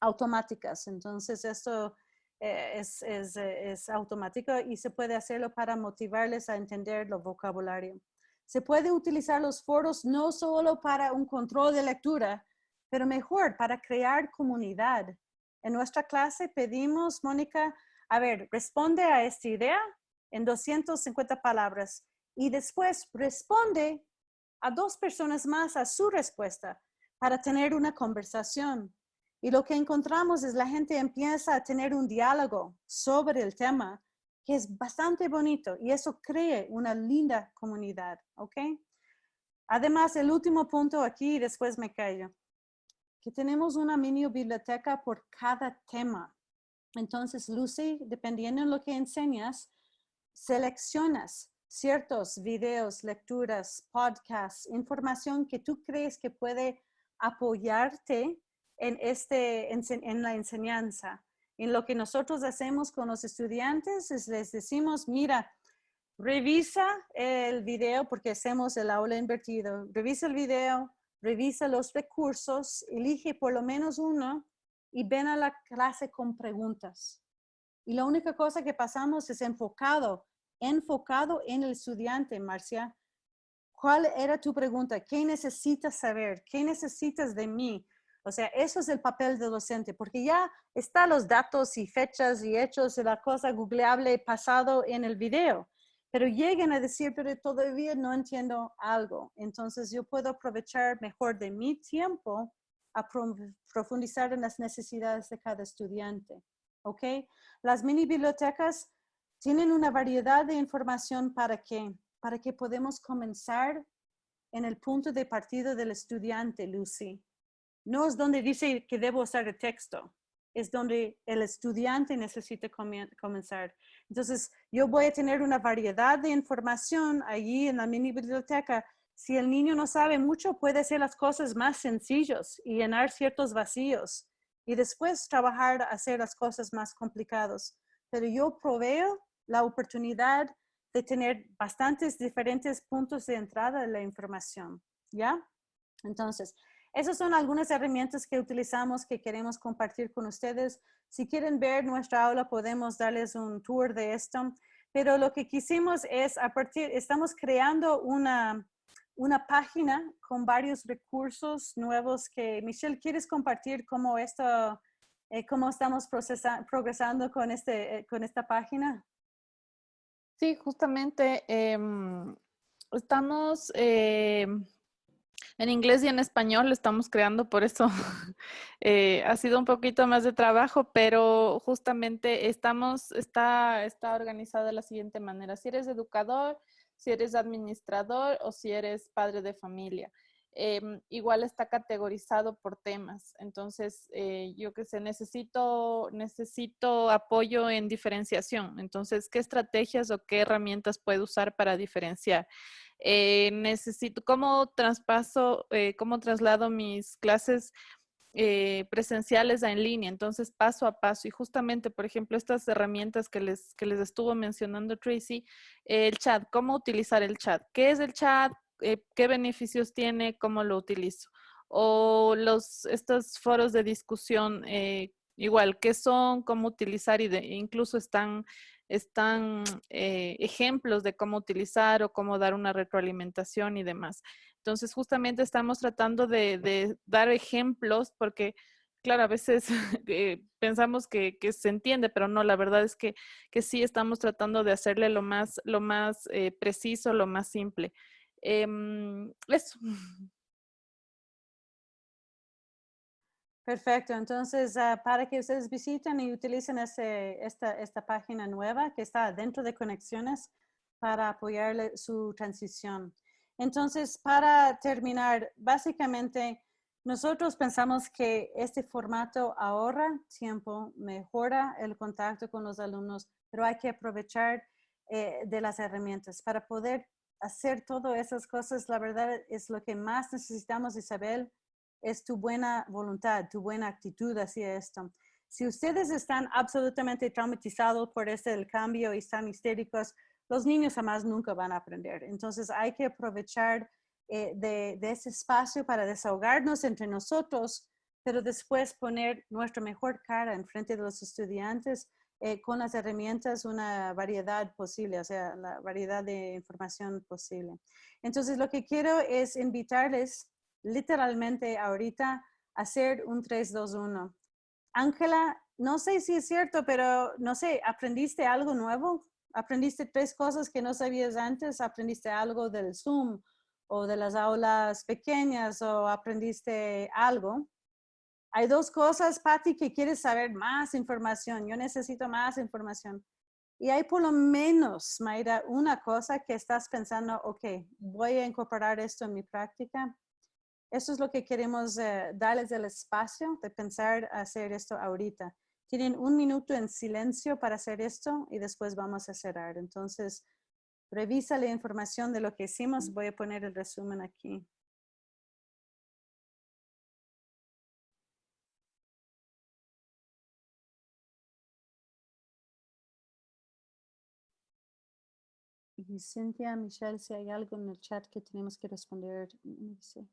automáticas. Entonces, esto es, es, eh, es, automático y se puede hacerlo para motivarles a entender el vocabulario. Se puede utilizar los foros no solo para un control de lectura, pero mejor para crear comunidad. En nuestra clase pedimos, Mónica, a ver, responde a esta idea en 250 palabras y después responde a dos personas más a su respuesta para tener una conversación. Y lo que encontramos es la gente empieza a tener un diálogo sobre el tema que es bastante bonito y eso crea una linda comunidad, ¿ok? Además, el último punto aquí, y después me callo, que tenemos una mini biblioteca por cada tema. Entonces, Lucy, dependiendo de lo que enseñas, seleccionas ciertos videos, lecturas, podcasts, información que tú crees que puede apoyarte en, este, en, la enseñanza. En lo que nosotros hacemos con los estudiantes es les decimos, mira, revisa el video porque hacemos el aula invertido. Revisa el video, revisa los recursos, elige por lo menos uno y ven a la clase con preguntas. Y la única cosa que pasamos es enfocado, enfocado en el estudiante, Marcia. ¿Cuál era tu pregunta? ¿Qué necesitas saber? ¿Qué necesitas de mí? O sea, eso es el papel del docente, porque ya están los datos y fechas y hechos de la cosa googleable pasado en el video, pero lleguen a decir, pero todavía no entiendo algo. Entonces yo puedo aprovechar mejor de mi tiempo a profundizar en las necesidades de cada estudiante. ¿Ok? Las mini bibliotecas tienen una variedad de información para que, para que podemos comenzar en el punto de partida del estudiante, Lucy. No es donde dice que debo usar el texto, es donde el estudiante necesita comenzar. Entonces, yo voy a tener una variedad de información allí en la mini biblioteca. Si el niño no sabe mucho, puede hacer las cosas más sencillas y llenar ciertos vacíos y después trabajar, hacer las cosas más complicadas. Pero yo proveo la oportunidad de tener bastantes diferentes puntos de entrada de la información, ¿ya? Entonces, esas son algunas herramientas que utilizamos que queremos compartir con ustedes. Si quieren ver nuestra aula, podemos darles un tour de esto. Pero lo que quisimos es, a partir, estamos creando una, una página con varios recursos nuevos que, Michelle, ¿quieres compartir cómo esto, eh, cómo estamos progresando con, este, eh, con esta página? Sí, justamente em, estamos em, en inglés y en español lo estamos creando, por eso eh, ha sido un poquito más de trabajo, pero justamente estamos, está, está organizada de la siguiente manera. Si eres educador, si eres administrador o si eres padre de familia. Em, igual está categorizado por temas. Entonces, eh, yo que sé, necesito, necesito apoyo en diferenciación. Entonces, ¿qué estrategias o qué herramientas puedo usar para diferenciar? Eh, necesito, ¿cómo traspaso, eh, cómo traslado mis clases presenciales a en línea? Entonces, paso a paso. Y justamente, por ejemplo, estas herramientas que les, que les estuvo mencionando Tracy, el chat, ¿cómo utilizar el chat? ¿Qué es el chat? Eh, qué beneficios tiene, cómo lo utilizo. O los, estos foros de discusión, eh, igual, qué son, cómo utilizar y de, incluso están, están eh, ejemplos de cómo utilizar o cómo dar una retroalimentación y demás. Entonces, justamente estamos tratando de, dar ejemplos porque, claro, a veces pensamos que, se entiende, pero no, la verdad es que, que, sí estamos tratando de hacerle lo más, lo más preciso, lo más simple. Em, eso. Perfecto, entonces ah, para que ustedes visiten y utilicen esta, esta página nueva que está dentro de conexiones para apoyarle su transición. Entonces, para terminar, básicamente nosotros pensamos que este formato ahorra tiempo, mejora el contacto con los alumnos, pero hay que aprovechar eh, de las herramientas para poder hacer todas esas cosas, la verdad es lo que más necesitamos, Isabel, es tu buena voluntad, tu buena actitud hacia esto. Si ustedes están absolutamente traumatizados por este cambio y están histéricos, los niños jamás nunca van a aprender. Entonces hay que aprovechar eh, de, de, ese espacio para desahogarnos entre nosotros, pero después poner nuestra mejor cara en frente de los estudiantes eh, con las herramientas una variedad posible, o sea, la variedad de información posible. Entonces, lo que quiero es invitarles literalmente ahorita hacer un 3-2-1. Ángela, no sé si es cierto, pero no sé, ¿aprendiste algo nuevo? ¿Aprendiste tres cosas que no sabías antes? ¿Aprendiste algo del Zoom o de las aulas pequeñas o aprendiste algo? Hay dos cosas, Patti, que quieres saber más información. Yo necesito más información. Y hay por lo menos, Mayra, una cosa que estás pensando, ok, voy a incorporar esto en mi práctica. Eso es lo que queremos eh, darles el espacio de pensar hacer esto ahorita. Tienen un minuto en silencio para hacer esto y después vamos a cerrar. Entonces, revisa la información de lo que hicimos. Voy a poner el resumen aquí. Y Cintia, Michelle, si hay algo en el chat que tenemos que responder, no sé.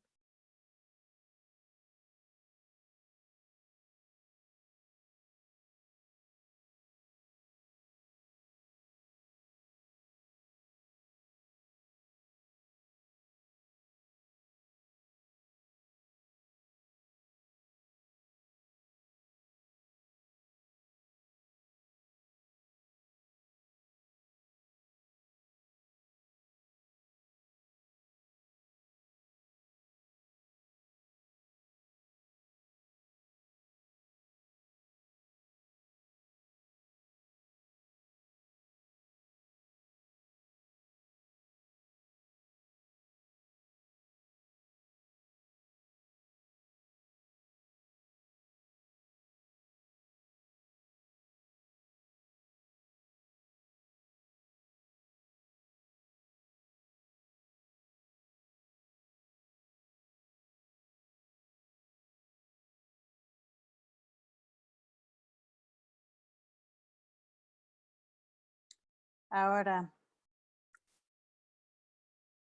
Ahora,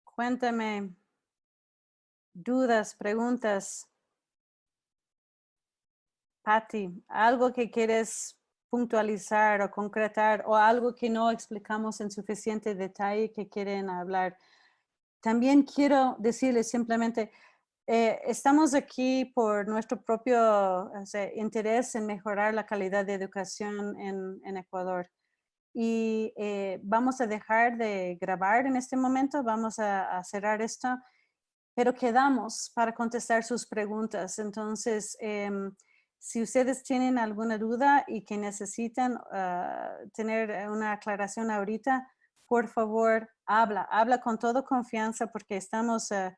cuéntame dudas, preguntas. Patti, algo que quieres puntualizar o concretar o algo que no explicamos en suficiente detalle que quieren hablar. También quiero decirles simplemente, eh, estamos aquí por nuestro propio interés en mejorar la calidad de educación en, en Ecuador y eh, vamos a dejar de grabar en este momento, vamos a, cerrar esto, pero quedamos para contestar sus preguntas. Entonces, em, si ustedes tienen alguna duda y que necesitan ah, tener una aclaración ahorita, por favor, habla, habla con toda confianza porque estamos... Ah,